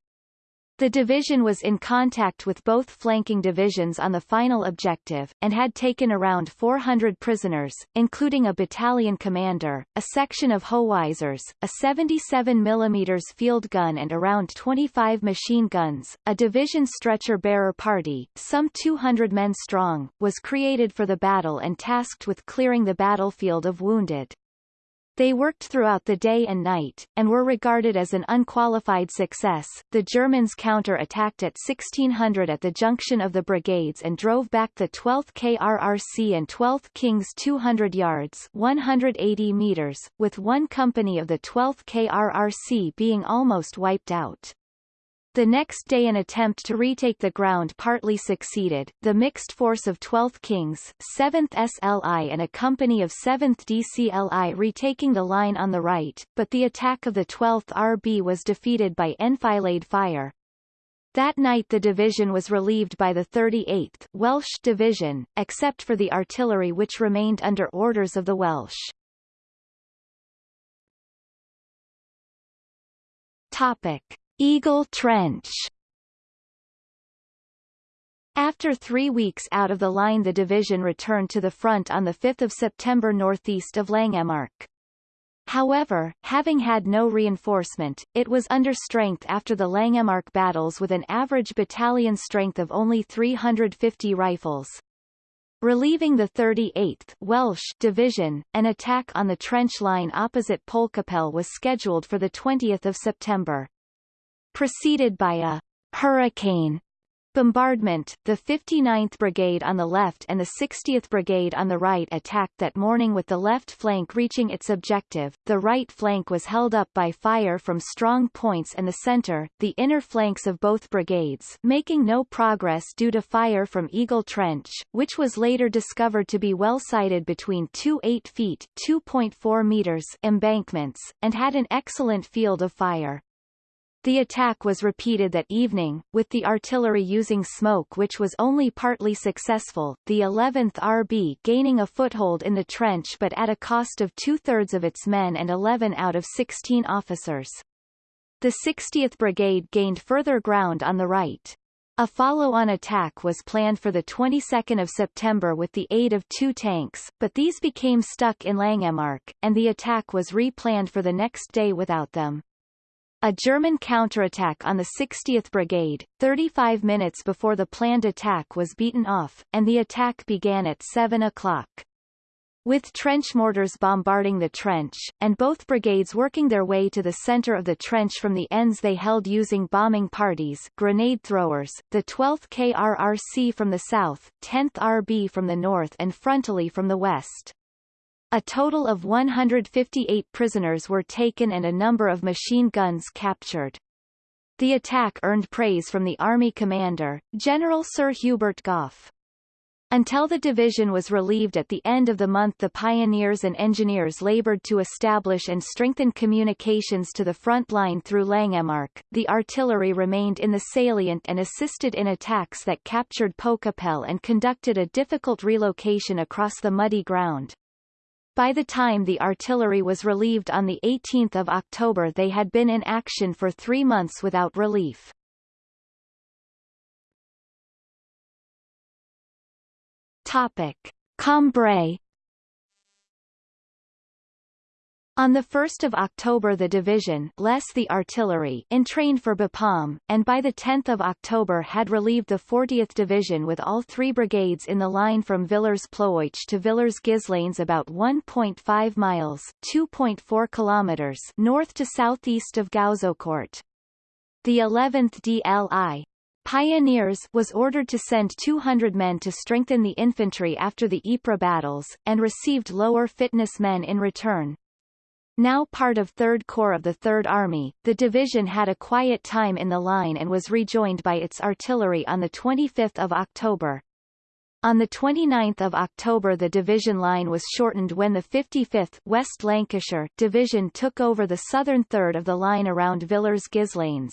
The division was in contact with both flanking divisions on the final objective, and had taken around 400 prisoners, including a battalion commander, a section of howitzers, a 77 mm field gun and around 25 machine guns. A division stretcher-bearer party, some 200 men strong, was created for the battle and tasked with clearing the battlefield of wounded. They worked throughout the day and night, and were regarded as an unqualified success. The Germans counter-attacked at 1600 at the junction of the brigades and drove back the 12th KRRC and 12th Kings 200 yards 180 meters, with one company of the 12th KRRC being almost wiped out. The next day an attempt to retake the ground partly succeeded, the mixed force of 12th Kings, 7th SLI and a company of 7th DCLI retaking the line on the right, but the attack of the 12th RB was defeated by enfilade fire. That night the division was relieved by the 38th Welsh Division, except for the artillery which remained under orders of the Welsh. Topic. Eagle Trench after three weeks out of the line the division returned to the front on 5 September northeast of Langemarck. However, having had no reinforcement, it was under strength after the Langemarck battles with an average battalion strength of only 350 rifles. Relieving the 38th Welsh Division, an attack on the trench line opposite Poelcappelle was scheduled for 20 September preceded by a hurricane bombardment. The 59th Brigade on the left and the 60th Brigade on the right attacked that morning with the left flank reaching its objective. The right flank was held up by fire from strong points and the center, the inner flanks of both brigades, making no progress due to fire from Eagle Trench, which was later discovered to be well sited between two 8 feet 2.4 meters embankments, and had an excellent field of fire. The attack was repeated that evening, with the artillery using smoke which was only partly successful, the 11th RB gaining a foothold in the trench but at a cost of two-thirds of its men and 11 out of 16 officers. The 60th Brigade gained further ground on the right. A follow-on attack was planned for the 22nd of September with the aid of two tanks, but these became stuck in Langemarck, and the attack was re-planned for the next day without them. A German counterattack on the 60th Brigade, 35 minutes before the planned attack was beaten off, and the attack began at 7 o'clock. With trench mortars bombarding the trench, and both brigades working their way to the center of the trench from the ends they held using bombing parties grenade throwers, the 12th KRRC from the south, 10th RB from the north and frontally from the west. A total of 158 prisoners were taken and a number of machine guns captured. The attack earned praise from the Army commander, General Sir Hubert Gough. Until the division was relieved at the end of the month the pioneers and engineers labored to establish and strengthen communications to the front line through Langemarck. The artillery remained in the salient and assisted in attacks that captured Poelcappelle and conducted a difficult relocation across the muddy ground. By the time the artillery was relieved on 18 October they had been in action for three months without relief. Topic. Cambrai On 1 October the division less the artillery entrained for Bapaume, and by 10 October had relieved the 40th Division with all three brigades in the line from Villers-Plouich to Villers-Guislain about 1.5 miles 2.4 kilometers north to southeast of Gouzeaucourt. The 11th DLI Pioneers was ordered to send 200 men to strengthen the infantry after the Ypres battles, and received lower fitness men in return. Now part of 3rd Corps of the 3rd Army, the division had a quiet time in the line and was rejoined by its artillery on 25 October. On 29 October the division line was shortened when the 55th West Lancashire Division took over the southern third of the line around Villers-Guislain.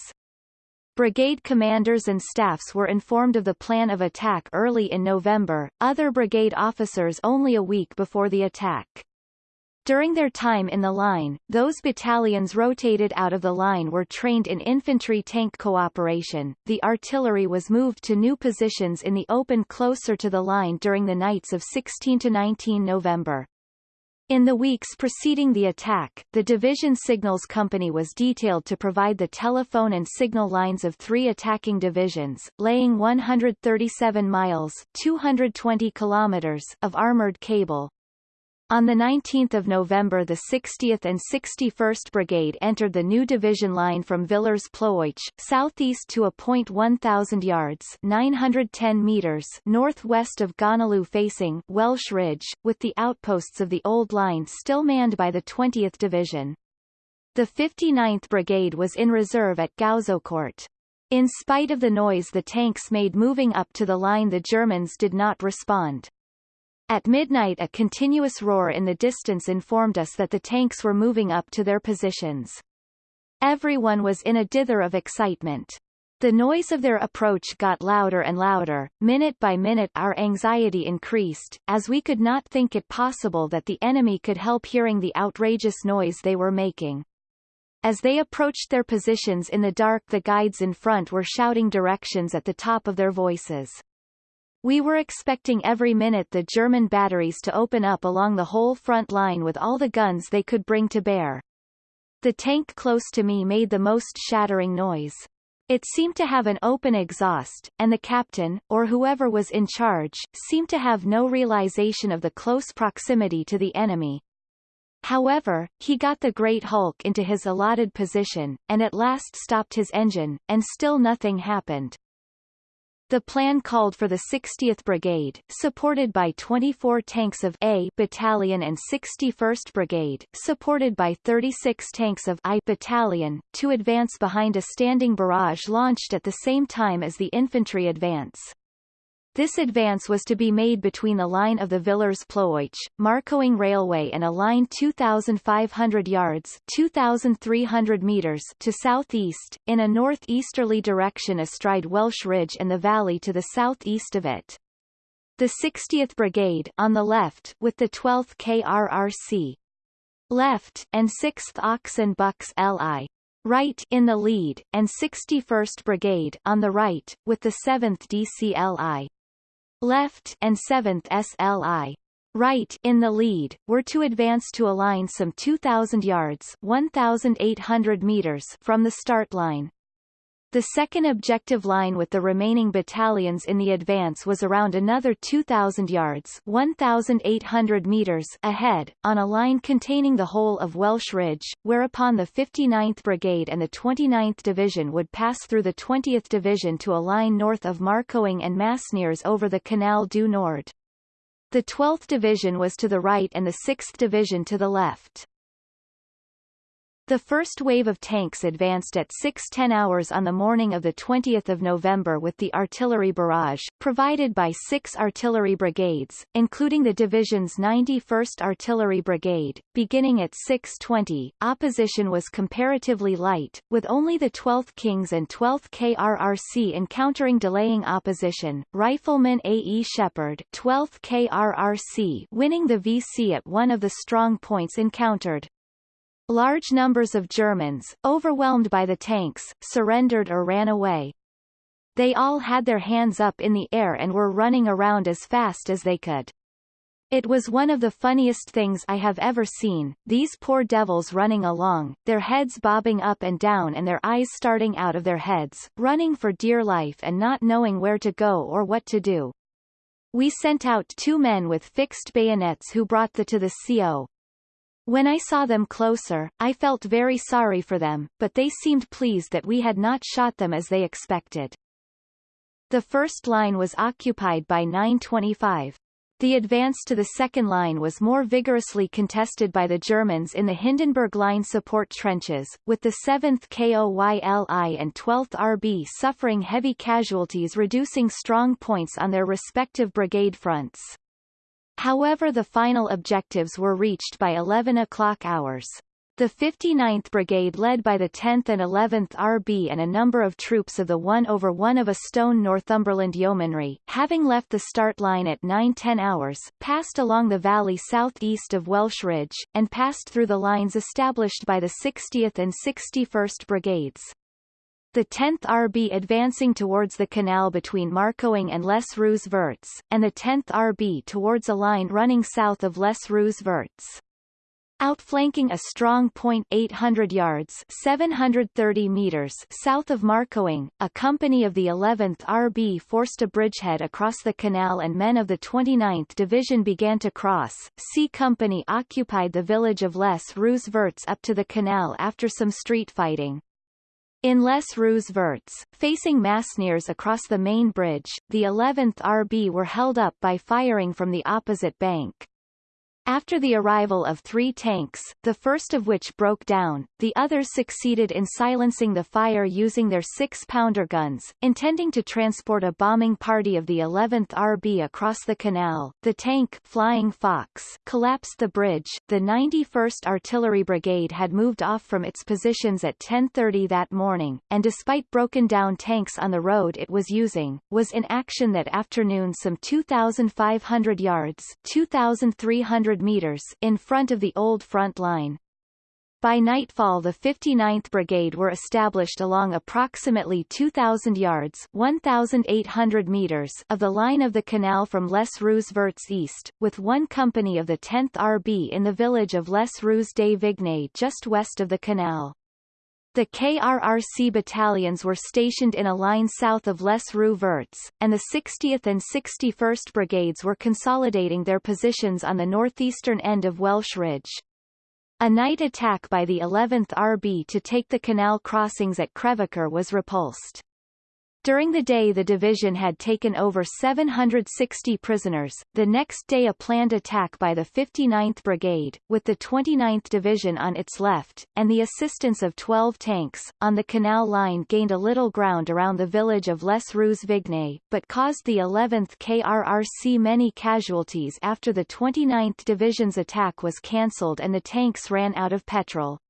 Brigade commanders and staffs were informed of the plan of attack early in November, other brigade officers only a week before the attack. During their time in the line, those battalions rotated out of the line were trained in infantry-tank cooperation. The artillery was moved to new positions in the open closer to the line during the nights of 16 to 19 November. In the weeks preceding the attack, the Division Signals Company was detailed to provide the telephone and signal lines of three attacking divisions, laying 137 miles 220 kilometers of armored cable, on 19 November the 60th and 61st Brigade entered the new division line from Villers-Plouich, southeast to a point 1,000 yards 910 meters northwest of Gonnelieu facing Welsh Ridge, with the outposts of the old line still manned by the 20th Division. The 59th Brigade was in reserve at Gouzeaucourt. In spite of the noise the tanks made moving up to the line the Germans did not respond. At midnight a continuous roar in the distance informed us that the tanks were moving up to their positions. Everyone was in a dither of excitement. The noise of their approach got louder and louder, minute by minute our anxiety increased, as we could not think it possible that the enemy could help hearing the outrageous noise they were making. As they approached their positions in the dark the guides in front were shouting directions at the top of their voices. We were expecting every minute the German batteries to open up along the whole front line with all the guns they could bring to bear. The tank close to me made the most shattering noise. It seemed to have an open exhaust, and the captain, or whoever was in charge, seemed to have no realization of the close proximity to the enemy. However, he got the Great Hulk into his allotted position, and at last stopped his engine, and still nothing happened. The plan called for the 60th Brigade, supported by 24 tanks of A Battalion and 61st Brigade, supported by 36 tanks of I Battalion, to advance behind a standing barrage launched at the same time as the infantry advance. This advance was to be made between the line of the Villers-Plouich, Marcoing Railway and a line 2,500 yards 2,300 meters to southeast, in a northeasterly direction astride Welsh Ridge and the valley to the southeast of it. The 60th Brigade on the left with the 12th KRRC left and 6th Ox and Bucks LI right in the lead, and 61st Brigade on the right, with the 7th DCLI left and 7th SLI right in the lead, were to advance to a line some 2,000 yards 1,800 meters from the start line. The second objective line with the remaining battalions in the advance was around another 2,000 yards 1,800 meters ahead, on a line containing the whole of Welsh Ridge, whereupon the 59th Brigade and the 29th Division would pass through the 20th Division to a line north of Marcoing and Masnieres over the Canal du Nord. The 12th Division was to the right and the 6th Division to the left. The first wave of tanks advanced at 6.10 hours on the morning of 20 November with the artillery barrage, provided by six artillery brigades, including the division's 91st Artillery Brigade. Beginning at 6.20, opposition was comparatively light, with only the 12th Kings and 12th KRRC encountering delaying opposition. Rifleman A. E. Shepherd 12th KRRC winning the VC at one of the strong points encountered. Large numbers of Germans, overwhelmed by the tanks, surrendered or ran away. They all had their hands up in the air and were running around as fast as they could. It was one of the funniest things I have ever seen, these poor devils running along, their heads bobbing up and down and their eyes starting out of their heads, running for dear life and not knowing where to go or what to do. We sent out two men with fixed bayonets who brought the to the CO. When I saw them closer, I felt very sorry for them, but they seemed pleased that we had not shot them as they expected. The first line was occupied by 925. The advance to the second line was more vigorously contested by the Germans in the Hindenburg Line support trenches, with the 7th KOYLI and 12th RB suffering heavy casualties reducing strong points on their respective brigade fronts. However the final objectives were reached by 11 o'clock hours. The 59th Brigade led by the 10th and 11th RB and a number of troops of the 1 over 1 of a stone Northumberland Yeomanry, having left the start line at 9-10 hours, passed along the valley southeast of Welsh Ridge, and passed through the lines established by the 60th and 61st Brigades. The 10th RB advancing towards the canal between Marcoing and Les Rues Vertes, and the 10th RB towards a line running south of Les Rues Vertes outflanking a strong point 800 yards 730 meters south of Marcoing, a company of the 11th RB forced a bridgehead across the canal and men of the 29th Division began to cross. C Company occupied the village of Les Rues Vertes up to the canal after some street fighting. In Les Rues Vertes, facing Masnieres across the main bridge, the 11th RB were held up by firing from the opposite bank. After the arrival of three tanks, the first of which broke down, the others succeeded in silencing the fire using their six-pounder guns, intending to transport a bombing party of the 11th RB across the canal. The tank Flying Fox collapsed the bridge. The 91st Artillery Brigade had moved off from its positions at 10.30 that morning, and despite broken-down tanks on the road it was using, was in action that afternoon some 2,500 yards 2,300 meters in front of the old front line. By nightfall the 59th Brigade were established along approximately 2,000 yards 1,800 meters of the line of the canal from Les Rues Vertes east, with one company of the 10th RB in the village of Les Rues des Vignes just west of the canal. The KRRC battalions were stationed in a line south of Les Rues Vertes, and the 60th and 61st Brigades were consolidating their positions on the northeastern end of Welsh Ridge. A night attack by the 11th RB to take the canal crossings at Crèvecœur was repulsed. During the day the division had taken over 760 prisoners, the next day a planned attack by the 59th Brigade, with the 29th Division on its left, and the assistance of 12 tanks, on the canal line gained a little ground around the village of Les Rues Vignes, but caused the 11th KRRC many casualties after the 29th Division's attack was cancelled and the tanks ran out of petrol.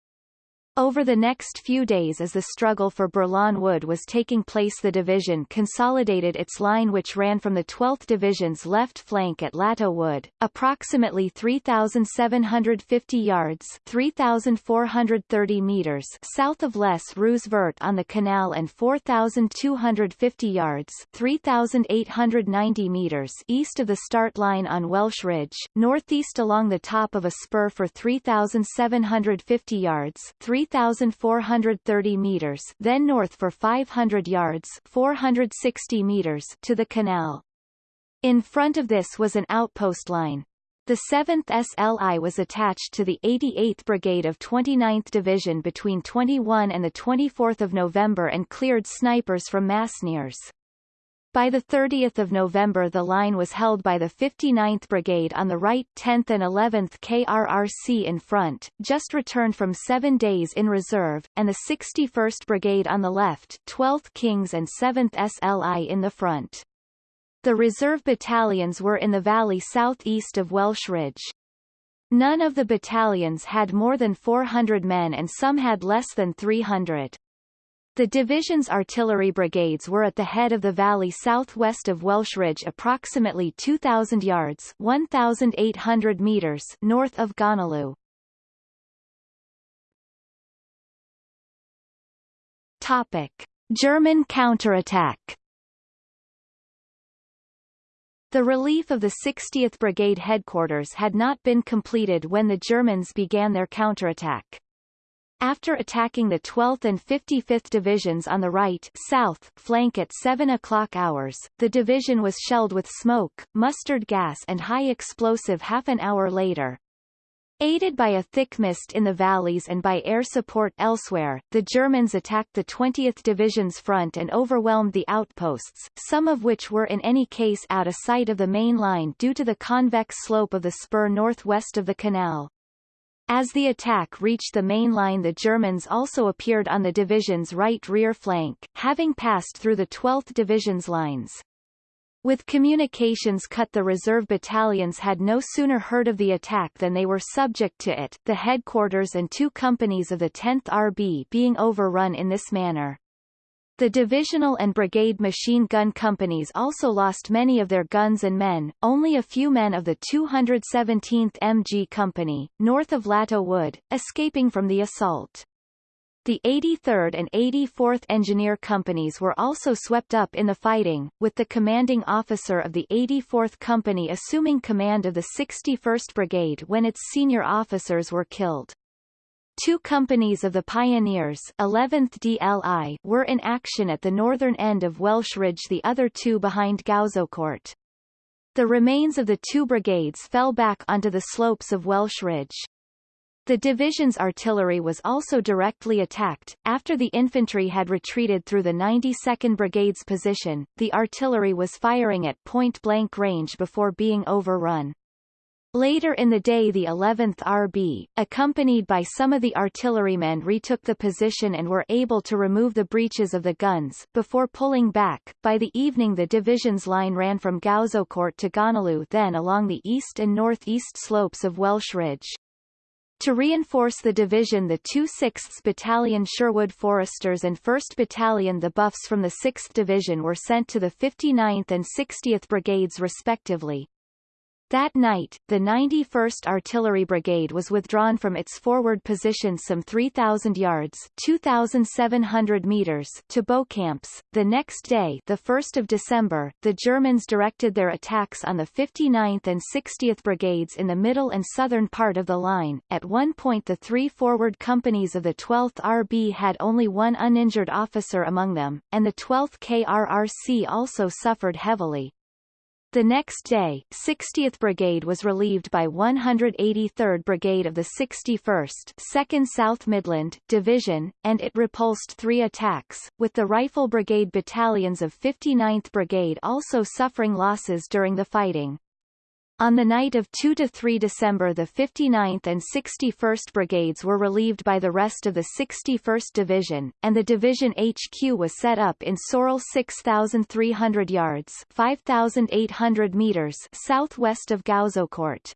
Over the next few days as the struggle for Bourlon Wood was taking place the division consolidated its line which ran from the 12th Division's left flank at Lateau Wood, approximately 3,750 yards 3,430 meters south of Les Rues Vertes on the canal and 4,250 yards 3,890 meters east of the start line on Welsh Ridge, northeast along the top of a spur for 3,750 yards 3 3,430 meters then north for 500 yards 460 meters to the canal. In front of this was an outpost line. The 7th SLI was attached to the 88th Brigade of 29th Division between 21 and 24 November and cleared snipers from Masnieres. By 30 November the line was held by the 59th Brigade on the right 10th and 11th KRRC in front, just returned from seven days in reserve, and the 61st Brigade on the left 12th Kings and 7th SLI in the front. The reserve battalions were in the valley southeast of Welsh Ridge. None of the battalions had more than 400 men and some had less than 300. The division's artillery brigades were at the head of the valley southwest of Welsh Ridge approximately 2,000 yards 1,800 meters north of Gonnelieu. Topic. German counterattack The relief of the 60th Brigade headquarters had not been completed when the Germans began their counterattack. After attacking the 12th and 55th Divisions on the right south flank at 7 o'clock hours, the division was shelled with smoke, mustard gas and high explosive half an hour later. Aided by a thick mist in the valleys and by air support elsewhere, the Germans attacked the 20th Division's front and overwhelmed the outposts, some of which were in any case out of sight of the main line due to the convex slope of the spur northwest of the canal. As the attack reached the main line the Germans also appeared on the division's right rear flank, having passed through the 12th Division's lines. With communications cut the reserve battalions had no sooner heard of the attack than they were subject to it, the headquarters and two companies of the 10th RB being overrun in this manner. The divisional and brigade machine gun companies also lost many of their guns and men, only a few men of the 217th MG Company, north of Lateau Wood, escaping from the assault. The 83rd and 84th Engineer Companies were also swept up in the fighting, with the commanding officer of the 84th Company assuming command of the 61st Brigade when its senior officers were killed. Two companies of the Pioneers 11th DLI were in action at the northern end of Welsh Ridge the other two behind Gouzeaucourt. The remains of the two brigades fell back onto the slopes of Welsh Ridge. The division's artillery was also directly attacked. After the infantry had retreated through the 92nd Brigade's position, the artillery was firing at point-blank range before being overrun. Later in the day the 11th RB, accompanied by some of the artillerymen retook the position and were able to remove the breaches of the guns, before pulling back. By the evening the division's line ran from Gouzeaucourt to Gonnelieu then along the east and northeast slopes of Welsh Ridge. To reinforce the division the 2 6th Battalion Sherwood Foresters and 1st Battalion the Buffs from the 6th Division were sent to the 59th and 60th Brigades respectively. That night, the 91st Artillery Brigade was withdrawn from its forward position some 3,000 yards 2,700 meters to bow camps. The next day the 1st of December, the Germans directed their attacks on the 59th and 60th Brigades in the middle and southern part of the line. At one point the three forward companies of the 12th RB had only one uninjured officer among them, and the 12th KRRC also suffered heavily, the next day, 60th Brigade was relieved by 183rd Brigade of the 61st 2nd South Midland Division, and it repulsed three attacks, with the Rifle Brigade battalions of 59th Brigade also suffering losses during the fighting. On the night of 2–3 December the 59th and 61st Brigades were relieved by the rest of the 61st Division, and the division HQ was set up in Sorel 6,300 yards 5,800 meters southwest of Gouzeaucourt.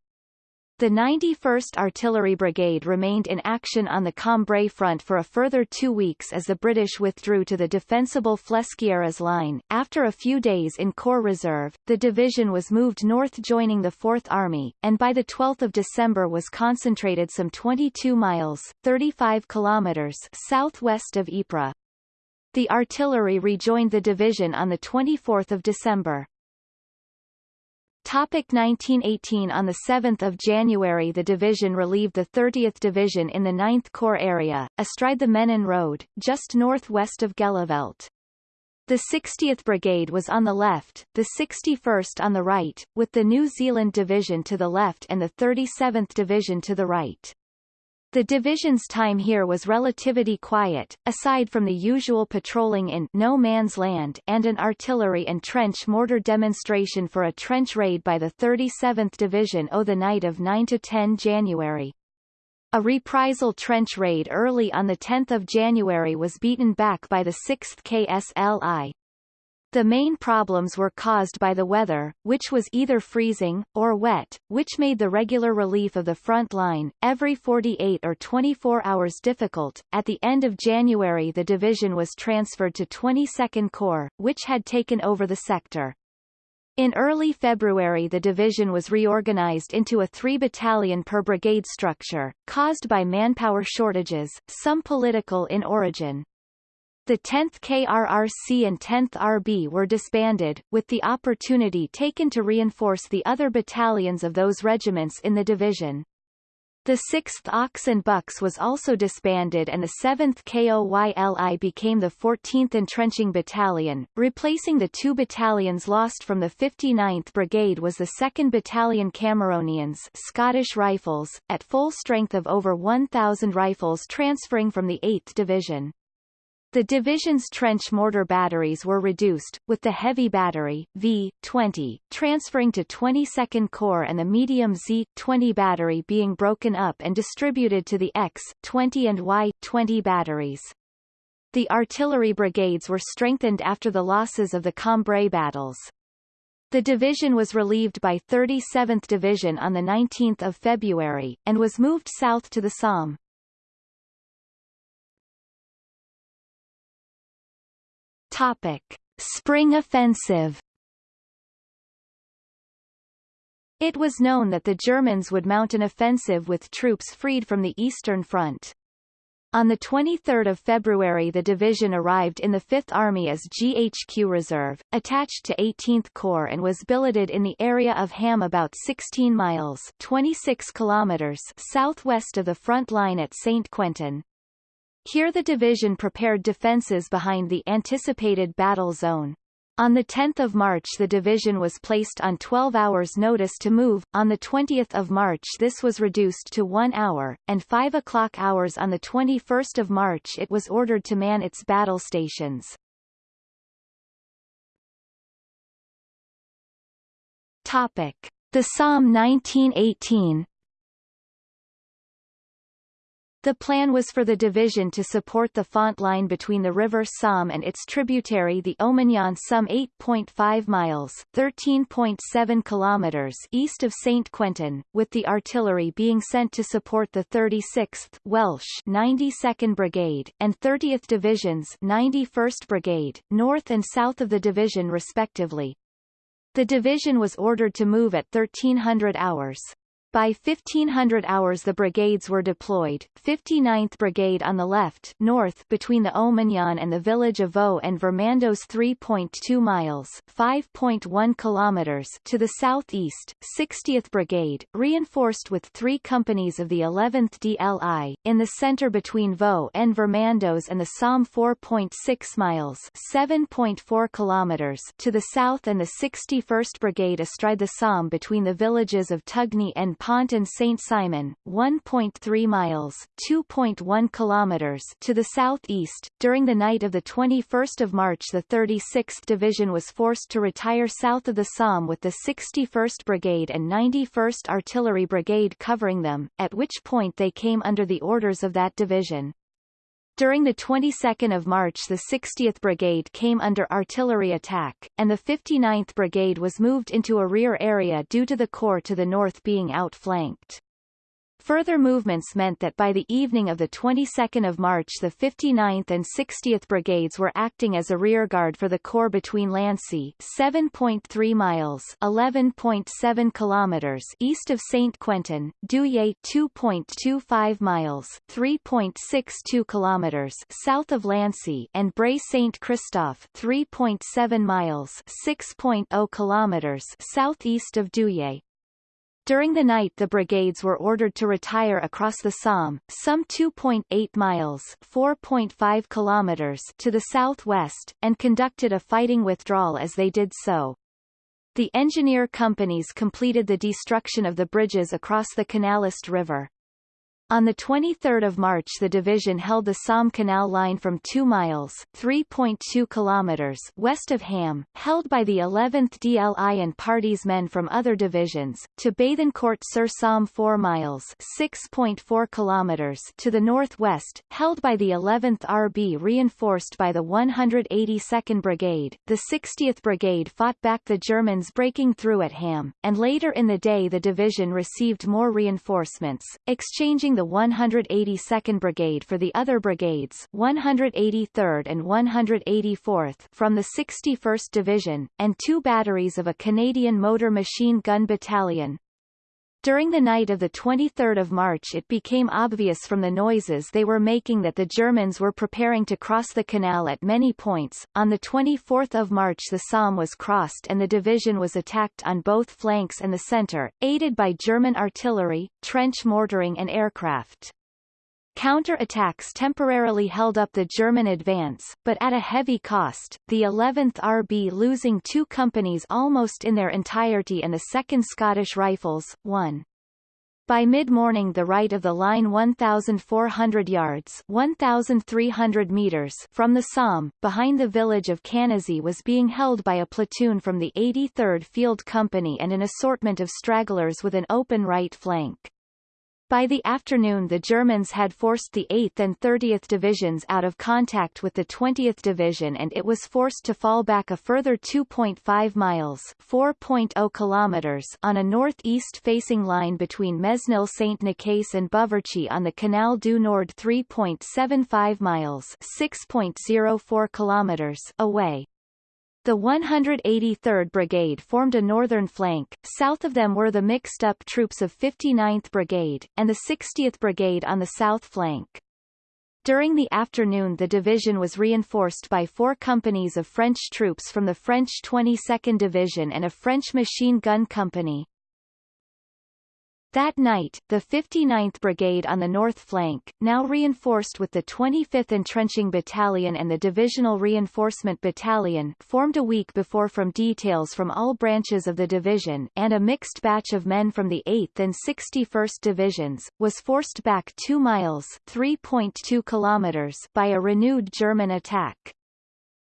The 91st Artillery Brigade remained in action on the Cambrai front for a further two weeks as the British withdrew to the defensible Flesquieres line. After a few days in Corps Reserve, the division was moved north joining the 4th Army, and by the 12th of December was concentrated some 22 miles 35 kilometers southwest of Ypres. The artillery rejoined the division on 24 December. Topic 1918 On 7 January the division relieved the 30th Division in the 9th Corps area, astride the Menin Road, just northwest of Gheluvelt. The 60th Brigade was on the left, the 61st on the right, with the New Zealand Division to the left and the 37th Division to the right. The division's time here was relatively quiet, aside from the usual patrolling in no man's land and an artillery and trench mortar demonstration for a trench raid by the 37th Division o the night of 9–10 January. A reprisal trench raid early on 10 January was beaten back by the 6th KSLI, the main problems were caused by the weather, which was either freezing, or wet, which made the regular relief of the front line, every 48 or 24 hours difficult. At the end of January the division was transferred to 22nd Corps, which had taken over the sector. In early February the division was reorganized into a three-battalion per brigade structure, caused by manpower shortages, some political in origin. The 10th KRRC and 10th RB were disbanded, with the opportunity taken to reinforce the other battalions of those regiments in the division. The 6th Ox and Bucks was also disbanded and the 7th KOYLI became the 14th Entrenching Battalion. Replacing the two battalions lost from the 59th Brigade was the 2nd Battalion Cameronians Scottish Rifles, at full strength of over 1,000 rifles transferring from the 8th Division. The division's trench mortar batteries were reduced, with the heavy battery, V-20, transferring to 22nd Corps and the medium Z-20 battery being broken up and distributed to the X-20 and Y-20 batteries. The artillery brigades were strengthened after the losses of the Cambrai battles. The division was relieved by 37th Division on 19 February, and was moved south to the Somme. Topic: Spring Offensive. It was known that the Germans would mount an offensive with troops freed from the Eastern Front. On 23 February the division arrived in the Fifth Army as GHQ Reserve, attached to 18th Corps and was billeted in the area of Ham about 16 miles 26 kilometers southwest of the front line at St. Quentin. Here the division prepared defences behind the anticipated battle zone. On 10 March the division was placed on 12 hours notice to move, on 20 March this was reduced to 1 hour, and 5 o'clock hours on 21 March it was ordered to man its battle stations. Topic. The Somme 1918 the plan was for the division to support the Font line between the river Somme and its tributary the Omignon some 8.5 miles 13.7 kilometers east of St. Quentin, with the artillery being sent to support the 36th Welsh 92nd Brigade, and 30th Divisions 91st Brigade, north and south of the division respectively. The division was ordered to move at 1300 hours. By 1500 hours the brigades were deployed, 59th Brigade on the left north between the Omignon and the village of Vaux and Vermando's 3.2 miles 5.1 kilometers to the southeast, 60th Brigade, reinforced with three companies of the 11th DLI, in the center between Vaux and Vermando's and the Somme 4.6 miles 7.4 kilometers to the south and the 61st Brigade astride the Somme between the villages of Tugny and Pont and Saint Simon, 1.3 miles (2.1 kilometers) to the southeast. During the night of the 21st of March, the 36th Division was forced to retire south of the Somme with the 61st Brigade and 91st Artillery Brigade covering them, at which point they came under the orders of that division. During the 22nd of March the 60th Brigade came under artillery attack, and the 59th Brigade was moved into a rear area due to the corps to the north being outflanked. Further movements meant that by the evening of the 22nd of March the 59th and 60th Brigades were acting as a rearguard for the corps between Lancy 7.3 miles 11.7 kilometers east of St. Quentin, Douai 2.25 miles 3.62 kilometers south of Lancy and Bray St. Christophe 3.7 miles 6.0 kilometers southeast of Douai. During the night the brigades were ordered to retire across the Somme, some 2.8 miles 4.5 kilometers to the southwest, and conducted a fighting withdrawal as they did so. The engineer companies completed the destruction of the bridges across the Canalist River. On 23 March the division held the Somme Canal line from 2 miles 3.2 kilometers west of Ham, held by the 11th DLI and parties men from other divisions, to Bethencourt-sur-Somme 4 miles 6.4 kilometers to the northwest, held by the 11th RB reinforced by the 182nd Brigade. The 60th Brigade fought back the Germans breaking through at Ham, and later in the day the division received more reinforcements, exchanging the 182nd Brigade for the other brigades 183rd and 184th from the 61st Division, and two batteries of a Canadian Motor Machine Gun Battalion. During the night of 23 March it became obvious from the noises they were making that the Germans were preparing to cross the canal at many points. On 24 March the Somme was crossed and the division was attacked on both flanks and the centre, aided by German artillery, trench mortaring and aircraft. Counter-attacks temporarily held up the German advance, but at a heavy cost, the 11th RB losing two companies almost in their entirety and the 2nd Scottish Rifles, one. By mid-morning the right of the line 1,400 yards 1,300 meters from the Somme, behind the village of Canizy was being held by a platoon from the 83rd Field Company and an assortment of stragglers with an open right flank. By the afternoon the Germans had forced the 8th and 30th Divisions out of contact with the 20th Division and it was forced to fall back a further 2.5 miles 4.0 kilometers on a northeast-facing line between Mesnil-Saint-Nicaise and Buverchy on the Canal du Nord 3.75 miles 6.04 kilometers away. The 183rd Brigade formed a northern flank, south of them were the mixed-up troops of 59th Brigade, and the 60th Brigade on the south flank. During the afternoon the division was reinforced by four companies of French troops from the French 22nd Division and a French machine gun company. That night, the 59th Brigade on the north flank, now reinforced with the 25th Entrenching Battalion and the Divisional Reinforcement Battalion formed a week before from details from all branches of the division and a mixed batch of men from the 8th and 61st Divisions, was forced back 2 miles 3.2 kilometers by a renewed German attack.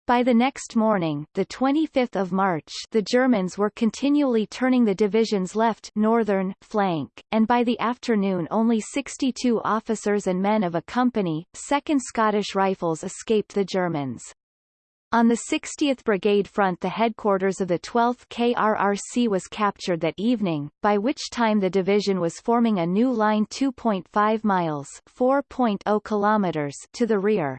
By the next morning, the 25th of March, the Germans were continually turning the division's left northern flank, and by the afternoon only 62 officers and men of a company, 2nd Scottish Rifles escaped the Germans. On the 60th Brigade front the headquarters of the 12th KRRC was captured that evening, by which time the division was forming a new line 2.5 miles 4.0 kilometers to the rear.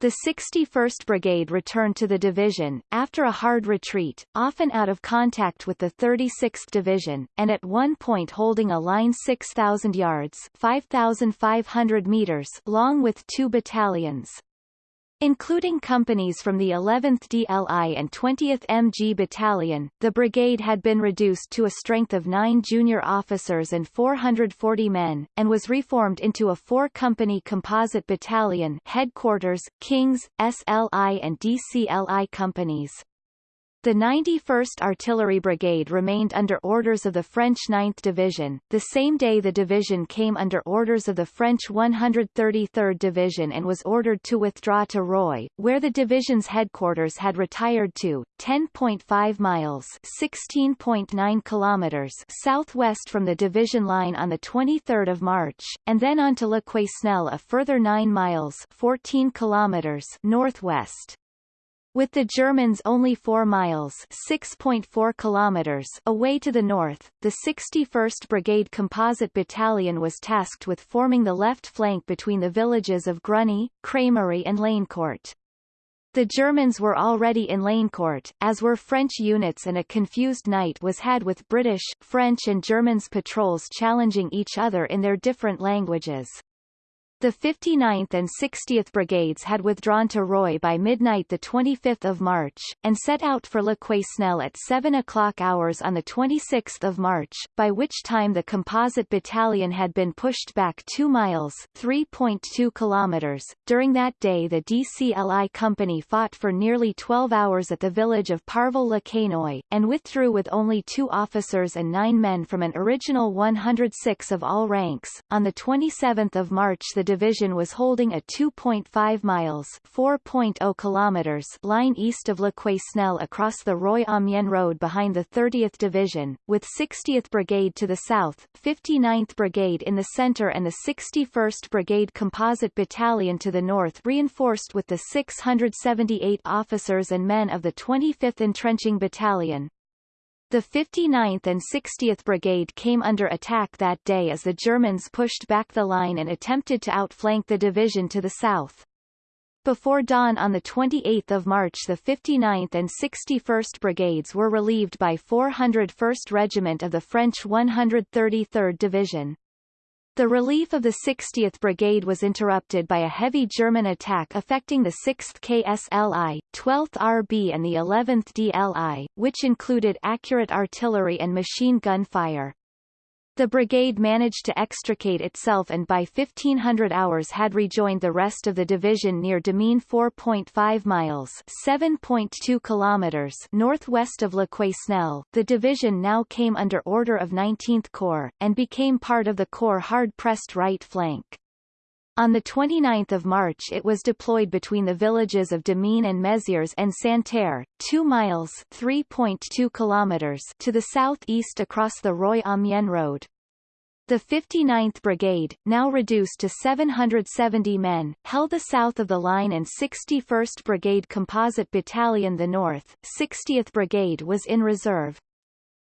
The 61st Brigade returned to the division, after a hard retreat, often out of contact with the 36th Division, and at one point holding a line 6,000 yards 5,500 meters long with two battalions. Including companies from the 11th DLI and 20th MG Battalion, the brigade had been reduced to a strength of nine junior officers and 440 men, and was reformed into a four-company composite battalion headquarters, Kings, SLI and DCLI companies. The 91st Artillery Brigade remained under orders of the French 9th Division. The same day the division came under orders of the French 133rd Division and was ordered to withdraw to Roye, where the division's headquarters had retired to, 10.5 miles 16.9 kilometers southwest from the division line on the 23rd of March, and then on to Le Quesnel a further 9 miles 14 kilometers northwest. With the Germans only 4 miles 6.4 kilometers away to the north, the 61st Brigade Composite Battalion was tasked with forming the left flank between the villages of Gruny, Crémery and Lanecourt. The Germans were already in Lanecourt, as were French units and a confused night was had with British, French and Germans patrols challenging each other in their different languages. The 59th and 60th Brigades had withdrawn to Roye by midnight 25 March, and set out for Le Quesnel at 7 o'clock hours on 26 March, by which time the composite battalion had been pushed back 2 miles 3.2 kilometers. During that day the DCLI company fought for nearly 12 hours at the village of Parvillers-le-Quesnoy, and withdrew with only two officers and nine men from an original 106 of all ranks. On 27 March the Division was holding a 2.5 miles 4.0 kilometers line east of Le Quesnel across the Roye-Amiens Road behind the 30th Division, with 60th Brigade to the south, 59th Brigade in the center and the 61st Brigade Composite Battalion to the north reinforced with the 678 officers and men of the 25th Entrenching Battalion. The 59th and 60th Brigade came under attack that day as the Germans pushed back the line and attempted to outflank the division to the south. Before dawn on 28 March the 59th and 61st Brigades were relieved by 401st Regiment of the French 133rd Division. The relief of the 60th Brigade was interrupted by a heavy German attack affecting the 6th KSLI, 12th RB and the 11th DLI, which included accurate artillery and machine gun fire. The brigade managed to extricate itself and by 1500 hours had rejoined the rest of the division near Démuin 4.5 miles 7.2 kilometers northwest of Le Quesnel. The division now came under order of 19th Corps, and became part of the Corps' hard-pressed right flank. On 29 March it was deployed between the villages of Démuin and Mézières-en-Santerre, 2 miles 3.2 kilometers to the southeast across the Roye Amiens road. The 59th Brigade, now reduced to 770 men, held the south of the line and 61st Brigade Composite Battalion the north, 60th Brigade was in reserve.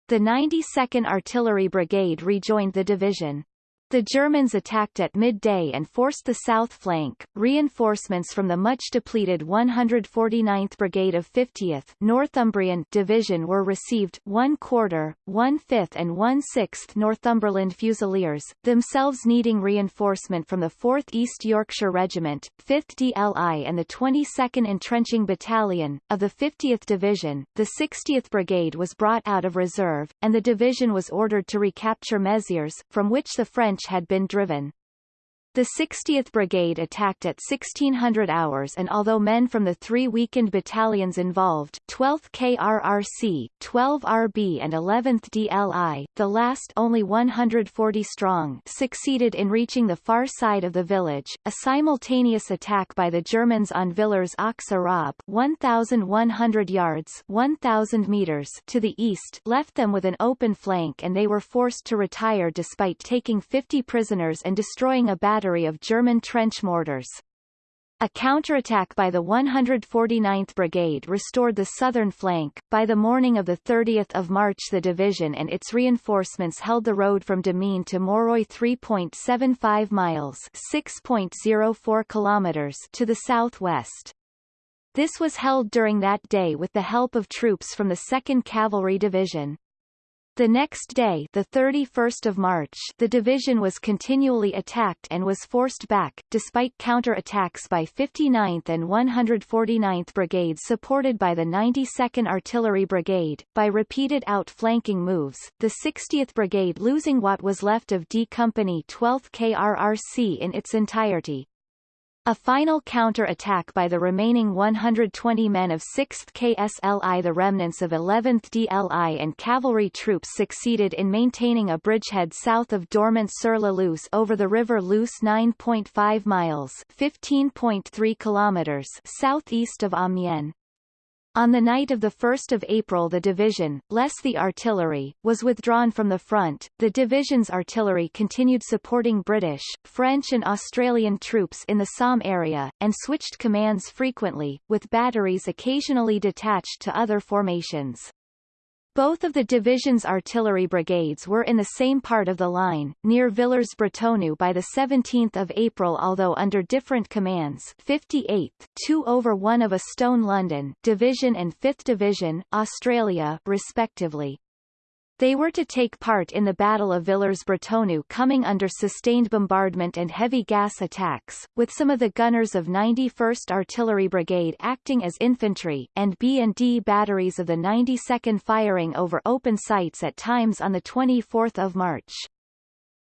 The 92nd Artillery Brigade rejoined the division. The Germans attacked at midday and forced the south flank. Reinforcements from the much-depleted 149th Brigade of 50th Northumbrian Division were received, one quarter, one fifth and one sixth Northumberland Fusiliers, themselves needing reinforcement from the 4th East Yorkshire Regiment, 5th DLI and the 22nd Entrenching Battalion. Of the 50th Division, the 60th Brigade was brought out of reserve, and the division was ordered to recapture Mézières, from which the French Had been driven. The 60th Brigade attacked at 1600 hours and although men from the three weakened battalions involved 12th KRRC, 12 RB and 11th DLI, the last only 140 strong succeeded in reaching the far side of the village, a simultaneous attack by the Germans on Villers aux Arabes 1,100 yards 1,000 meters to the east left them with an open flank and they were forced to retire despite taking 50 prisoners and destroying a battery battery of German trench mortars. A counterattack by the 149th Brigade restored the southern flank. By the morning of 30 March the division and its reinforcements held the road from Démuin to Moreuil 3.75 miles 6.04 kilometers to the southwest. This was held during that day with the help of troops from the 2nd Cavalry Division. The next day, the 31st of March, the division was continually attacked and was forced back, despite counter-attacks by 59th and 149th Brigades supported by the 92nd Artillery Brigade, by repeated outflanking moves, the 60th Brigade losing what was left of D Company 12th KRRC in its entirety, a final counter-attack by the remaining 120 men of 6th KSLI the remnants of 11th DLI and cavalry troops succeeded in maintaining a bridgehead south of Domart-sur-la-Luce over the river Luce 9.5 miles 15.3 kilometers southeast of Amiens. On the night of 1 April the division, less the artillery, was withdrawn from the front. The division's artillery continued supporting British, French and Australian troops in the Somme area, and switched commands frequently, with batteries occasionally detached to other formations. Both of the division's artillery brigades were in the same part of the line, near Villers-Bretonneux by 17 April although under different commands 58th, 2 over 1 of a Stone London Division and 5th Division, Australia, respectively. They were to take part in the Battle of Villers-Bretonneux coming under sustained bombardment and heavy gas attacks, with some of the gunners of 91st Artillery Brigade acting as infantry, and B and D batteries of the 92nd firing over open sights at times on 24 March.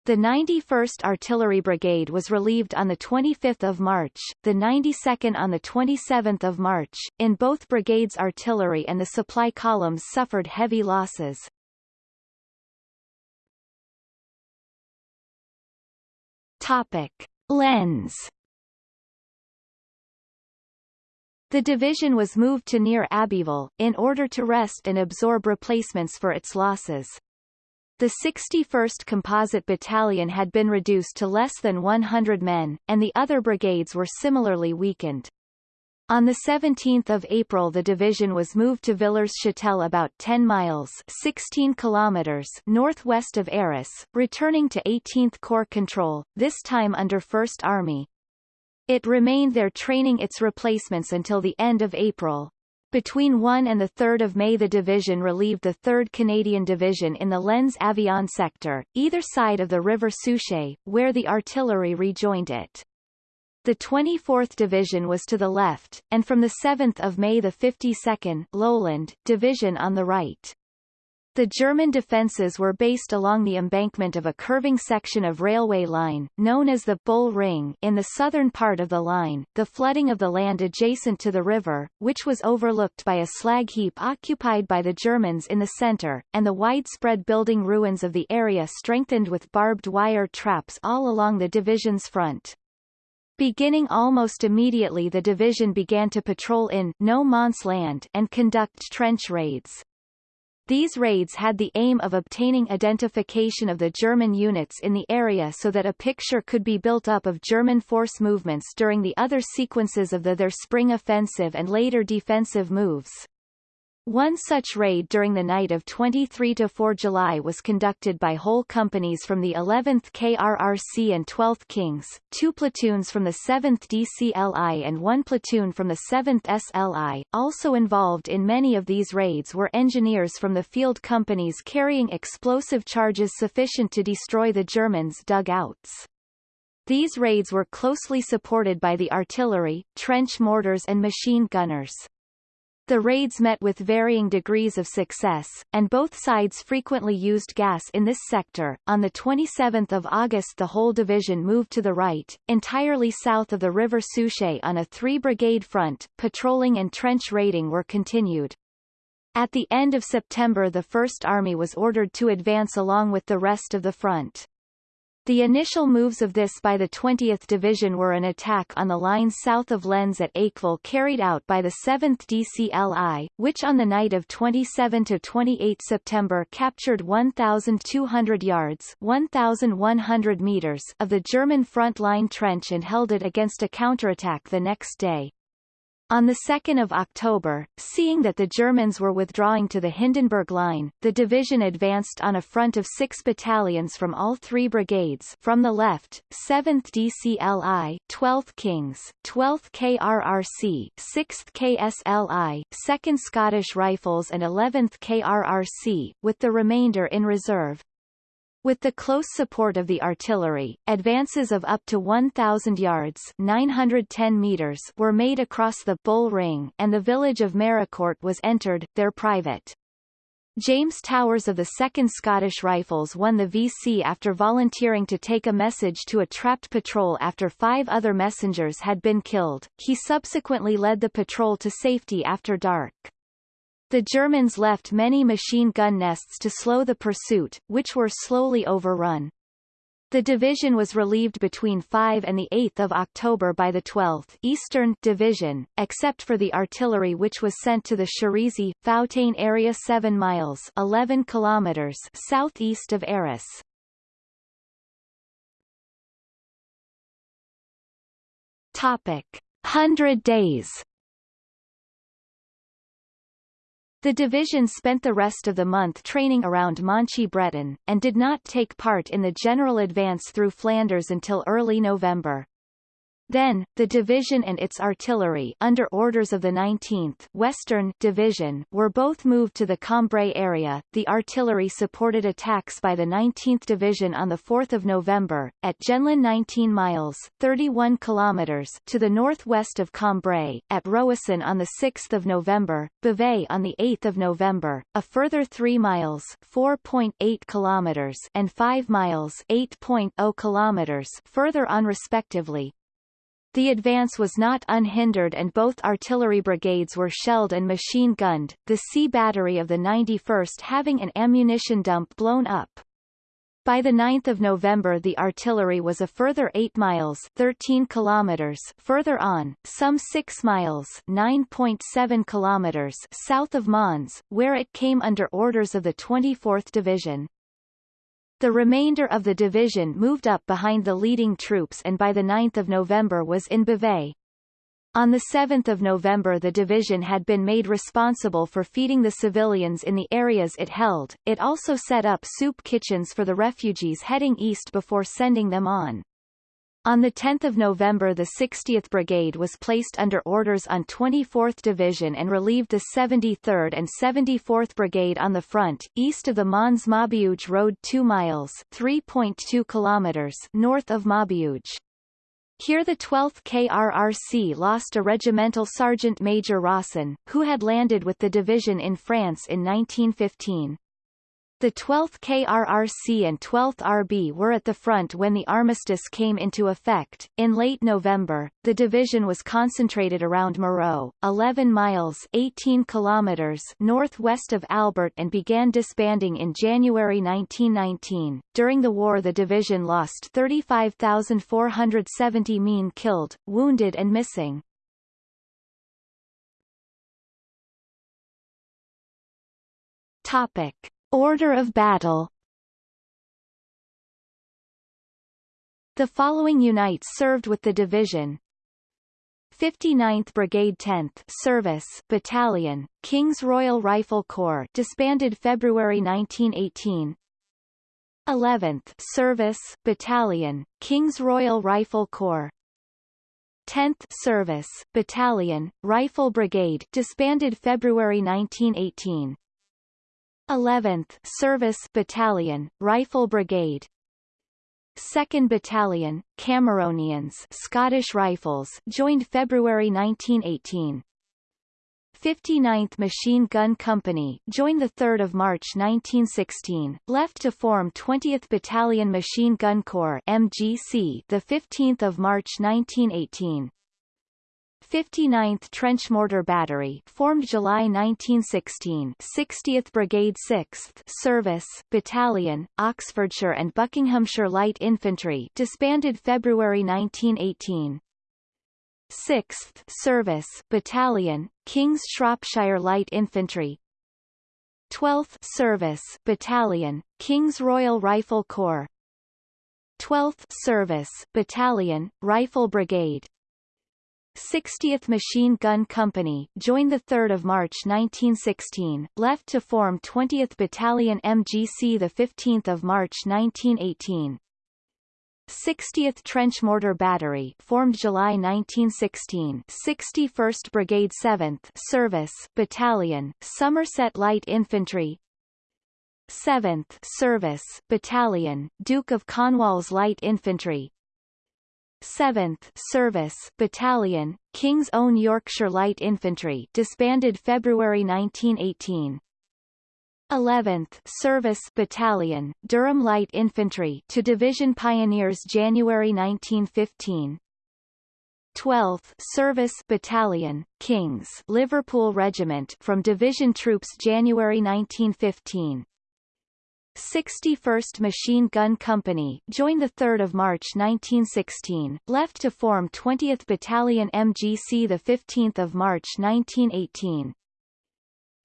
The 91st Artillery Brigade was relieved on 25 March, the 92nd on 27 March. In both brigades artillery and the supply columns suffered heavy losses. Topic. Lens The division was moved to near Abbeville, in order to rest and absorb replacements for its losses. The 61st Composite Battalion had been reduced to less than 100 men, and the other brigades were similarly weakened. On 17 April the division was moved to Villers-Châtel about 10 miles 16 kilometers northwest of Arras, returning to 18th Corps control, this time under 1st Army. It remained there training its replacements until the end of April. Between 1 and 3 May the division relieved the 3rd Canadian Division in the Lens Avion sector, either side of the River Souchez, where the artillery rejoined it. The 24th Division was to the left, and from 7 May the 52nd Lowland Division on the right. The German defences were based along the embankment of a curving section of railway line, known as the Bull Ring in the southern part of the line, the flooding of the land adjacent to the river, which was overlooked by a slag heap occupied by the Germans in the centre, and the widespread building ruins of the area strengthened with barbed wire traps all along the division's front. Beginning almost immediately the division began to patrol in no man's land and conduct trench raids. These raids had the aim of obtaining identification of the German units in the area so that a picture could be built up of German force movements during the other sequences of the their spring offensive and later defensive moves. One such raid during the night of 23-4 July was conducted by whole companies from the 11th KRRC and 12th Kings, two platoons from the 7th DCLI and one platoon from the 7th SLI. Also involved in many of these raids were engineers from the field companies carrying explosive charges sufficient to destroy the Germans' dugouts. These raids were closely supported by the artillery, trench mortars and machine gunners. The raids met with varying degrees of success, and both sides frequently used gas in this sector. On the 27th of August the whole division moved to the right, entirely south of the River Souchez on a three-brigade front. Patrolling and trench raiding were continued. At the end of September the First Army was ordered to advance along with the rest of the front. The initial moves of this by the 20th Division were an attack on the line south of Lens at Aikville carried out by the 7th DCLI, which on the night of 27-28 September captured 1,200 yards 1,100 meters of the German front line trench and held it against a counterattack the next day. On 2 October, seeing that the Germans were withdrawing to the Hindenburg Line, the division advanced on a front of six battalions from all three brigades from the left, 7th DCLI, 12th Kings, 12th KRRC, 6th KSLI, 2nd Scottish Rifles and 11th KRRC, with the remainder in reserve. With the close support of the artillery, advances of up to 1,000 yards 910 meters were made across the Bull Ring and the village of Méricourt was entered, their private. James Towers of the 2nd Scottish Rifles won the VC after volunteering to take a message to a trapped patrol after five other messengers had been killed. He subsequently led the patrol to safety after dark. The Germans left many machine gun nests to slow the pursuit, which were slowly overrun. The division was relieved between 5 and 8 October by the 12th Eastern Division, except for the artillery which was sent to the Cherisy, Fontaine area 7 miles 11 kilometers southeast of Arras. Topic. Hundred Days The division spent the rest of the month training around Monchy-Breton, and did not take part in the general advance through Flanders until early November. Then, the division and its artillery under orders of the 19th Western Division were both moved to the Cambrai area. The artillery supported attacks by the 19th Division on the 4th of November, at Jenlain 19 miles 31 kilometers to the northwest of Cambrai, at Roësson on the 6th of November, Bavay on the 8th of November, a further 3 miles 4.8 kilometers and 5 miles 8.0 kilometers further on respectively, the advance was not unhindered and both artillery brigades were shelled and machine-gunned, the C battery of the 91st having an ammunition dump blown up. By 9 November the artillery was a further 8 miles 13 kilometers further on, some 6 miles 9.7 kilometers south of Mons, where it came under orders of the 24th Division. The remainder of the division moved up behind the leading troops and by 9 November was in Bavay. On 7 November the division had been made responsible for feeding the civilians in the areas it held, it also set up soup kitchens for the refugees heading east before sending them on. On 10 November the 60th Brigade was placed under orders on 24th Division and relieved the 73rd and 74th Brigade on the front, east of the Mons Maubeuge Road 2 miles 3.2 kilometers north of Maubeuge. Here the 12th KRRC lost a regimental Sergeant Major Rawson, who had landed with the division in France in 1915. The 12th KRRC and 12th RB were at the front when the armistice came into effect. In late November, the division was concentrated around Moreau, 11 miles 18 kilometers northwest of Albert and began disbanding in January 1919. During the war the division lost 35,470 mean killed, wounded and missing. Topic. Order of battle. The following units served with the division. 59th Brigade 10th Service Battalion, King's Royal Rifle Corps disbanded February 1918 11th Service Battalion, King's Royal Rifle Corps. 10th Service Battalion, Rifle Brigade disbanded February 1918 11th Service Battalion, Rifle Brigade 2nd Battalion, Cameronians Scottish Rifles joined February 1918. 59th Machine Gun Company joined 3 March 1916, left to form 20th Battalion Machine Gun Corps MGC 15 March 1918. 59th Trench Mortar Battery formed July 1916 60th Brigade 6th Service Battalion, Oxfordshire and Buckinghamshire Light Infantry disbanded February 1918 6th Service Battalion, King's Shropshire Light Infantry. 12th Service Battalion, King's Royal Rifle Corps. 12th Service Battalion, Rifle Brigade 60th Machine Gun Company joined 3 March 1916, left to form 20th Battalion MGC 15 March 1918. 60th Trench Mortar Battery formed July 1916 61st Brigade 7th Service Battalion, Somerset Light Infantry. 7th Service Battalion, Duke of Cornwall's Light Infantry 7th Service Battalion, King's Own Yorkshire Light Infantry disbanded February 1918. 11th Service Battalion, Durham Light Infantry to Division Pioneers January 1915. 12th Service Battalion, King's Liverpool Regiment from Division Troops January 1915. 61st Machine Gun Company joined 3 March 1916, left to form 20th Battalion MGC 15 March 1918.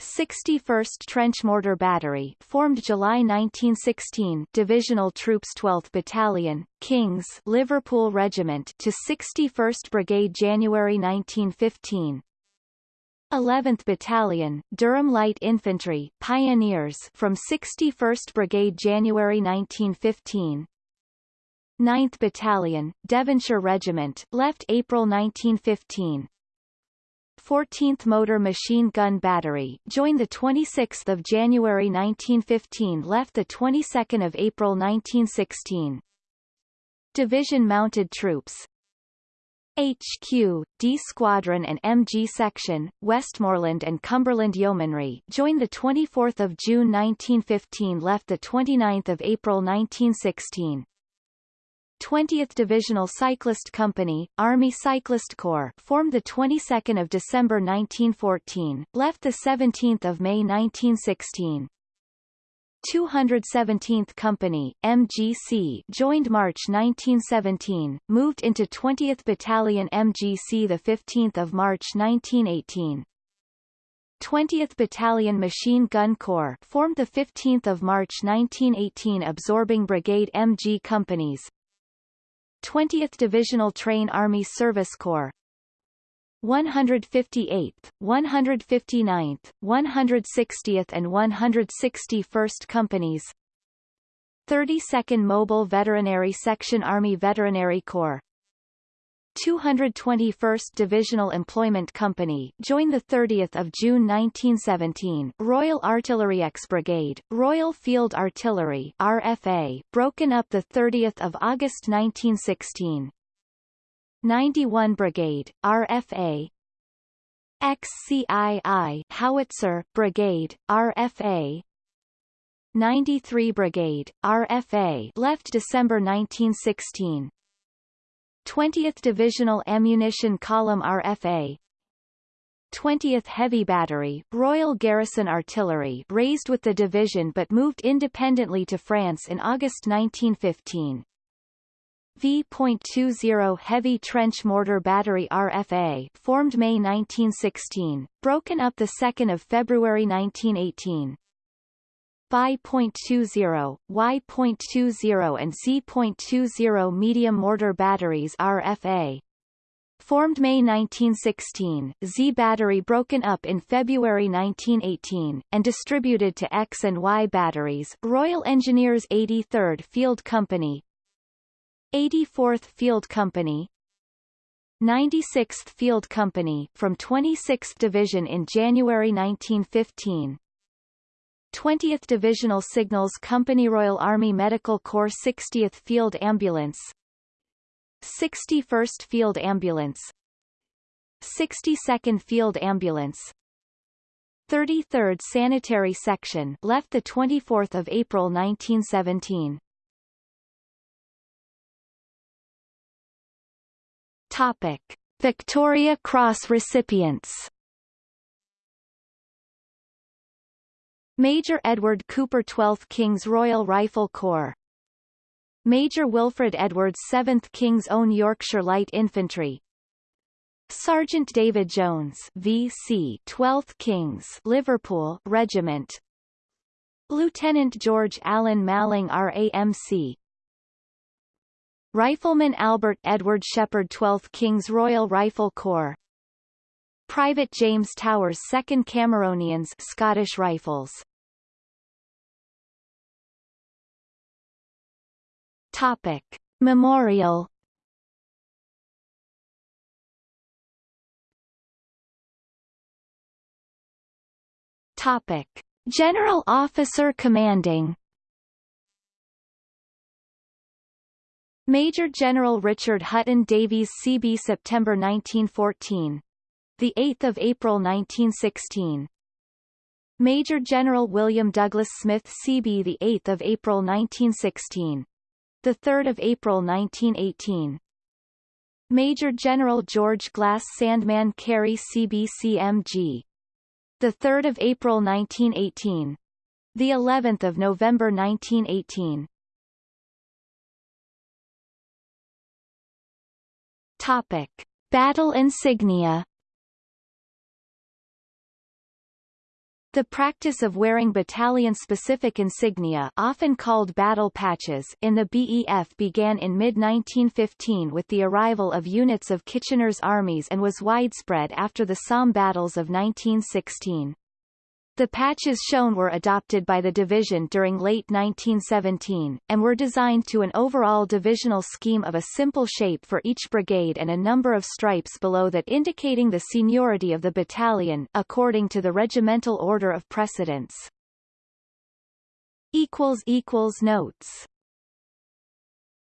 61st Trench Mortar Battery formed July 1916 Divisional Troops 12th Battalion, King's Liverpool Regiment to 61st Brigade January 1915. 11th Battalion, Durham Light Infantry Pioneers from 61st Brigade January 1915 9th Battalion, Devonshire Regiment left April 1915 14th Motor Machine Gun Battery joined 26 January 1915 left 22 April 1916 Division Mounted Troops HQ, D Squadron and MG Section, Westmorland and Cumberland Yeomanry joined 24 June 1915 left 29 April 1916. 20th Divisional Cyclist Company, Army Cyclist Corps formed the 22nd of December 1914, left the 17th of May 1916. 217th Company, MGC joined March 1917, moved into 20th Battalion MGC 15 March 1918. 20th Battalion Machine Gun Corps formed 15 March 1918 absorbing Brigade MG companies. 20th Divisional Train Army Service Corps 158th, 159th, 160th and 161st Companies. 32nd Mobile Veterinary Section Army Veterinary Corps. 221st Divisional Employment Company joined 30 June 1917 Royal Artillery X Brigade, Royal Field Artillery RFA, broken up 30 August 1916 91 Brigade, RFA XCII Howitzer Brigade, RFA 93 Brigade, RFA left December 1916 20th Divisional Ammunition Column RFA 20th Heavy Battery, Royal Garrison Artillery raised with the division but moved independently to France in August 1915. V.20 Heavy Trench Mortar Battery RFA formed May 1916, broken up 2 February 1918. Bi.20, Y.20 and Z.20 medium mortar batteries RFA. Formed May 1916, Z battery broken up in February 1918, and distributed to X and Y batteries Royal Engineers 83rd Field Company 84th Field Company 96th Field Company from 26th Division in January 1915 20th Divisional Signals Company Royal Army Medical Corps 60th Field Ambulance 61st Field Ambulance 62nd Field Ambulance 33rd Sanitary Section left the 24th of April 1917 Topic. Victoria Cross recipients. Major Edward Cooper 12th King's Royal Rifle Corps. Major Wilfred Edwards 7th King's Own Yorkshire Light Infantry. Sergeant David Jones VC 12th King's Liverpool Regiment. Lieutenant George Allan Maling RAMC Rifleman Albert Edward Shepherd 12th King's Royal Rifle Corps Private James Towers 2nd Cameronians Scottish Rifles Topic. Memorial Topic. General Officer Commanding Major General Richard Hutton Davies CB September 1914 the 8th of April 1916 Major General William Douglas Smith CB the 8th of April 1916 the 3rd of April 1918 Major General George Glas Sandeman Carey CBCMG the 3rd of April 1918 the 11th of November 1918 Topic Battle insignia The practice of wearing battalion-specific insignia often called battle patches in the BEF began in mid-1915 with the arrival of units of Kitchener's armies and was widespread after the Somme battles of 1916. The patches shown were adopted by the division during late 1917, and were designed to an overall divisional scheme of a simple shape for each brigade and a number of stripes below that indicating the seniority of the battalion according to the regimental order of precedence. Notes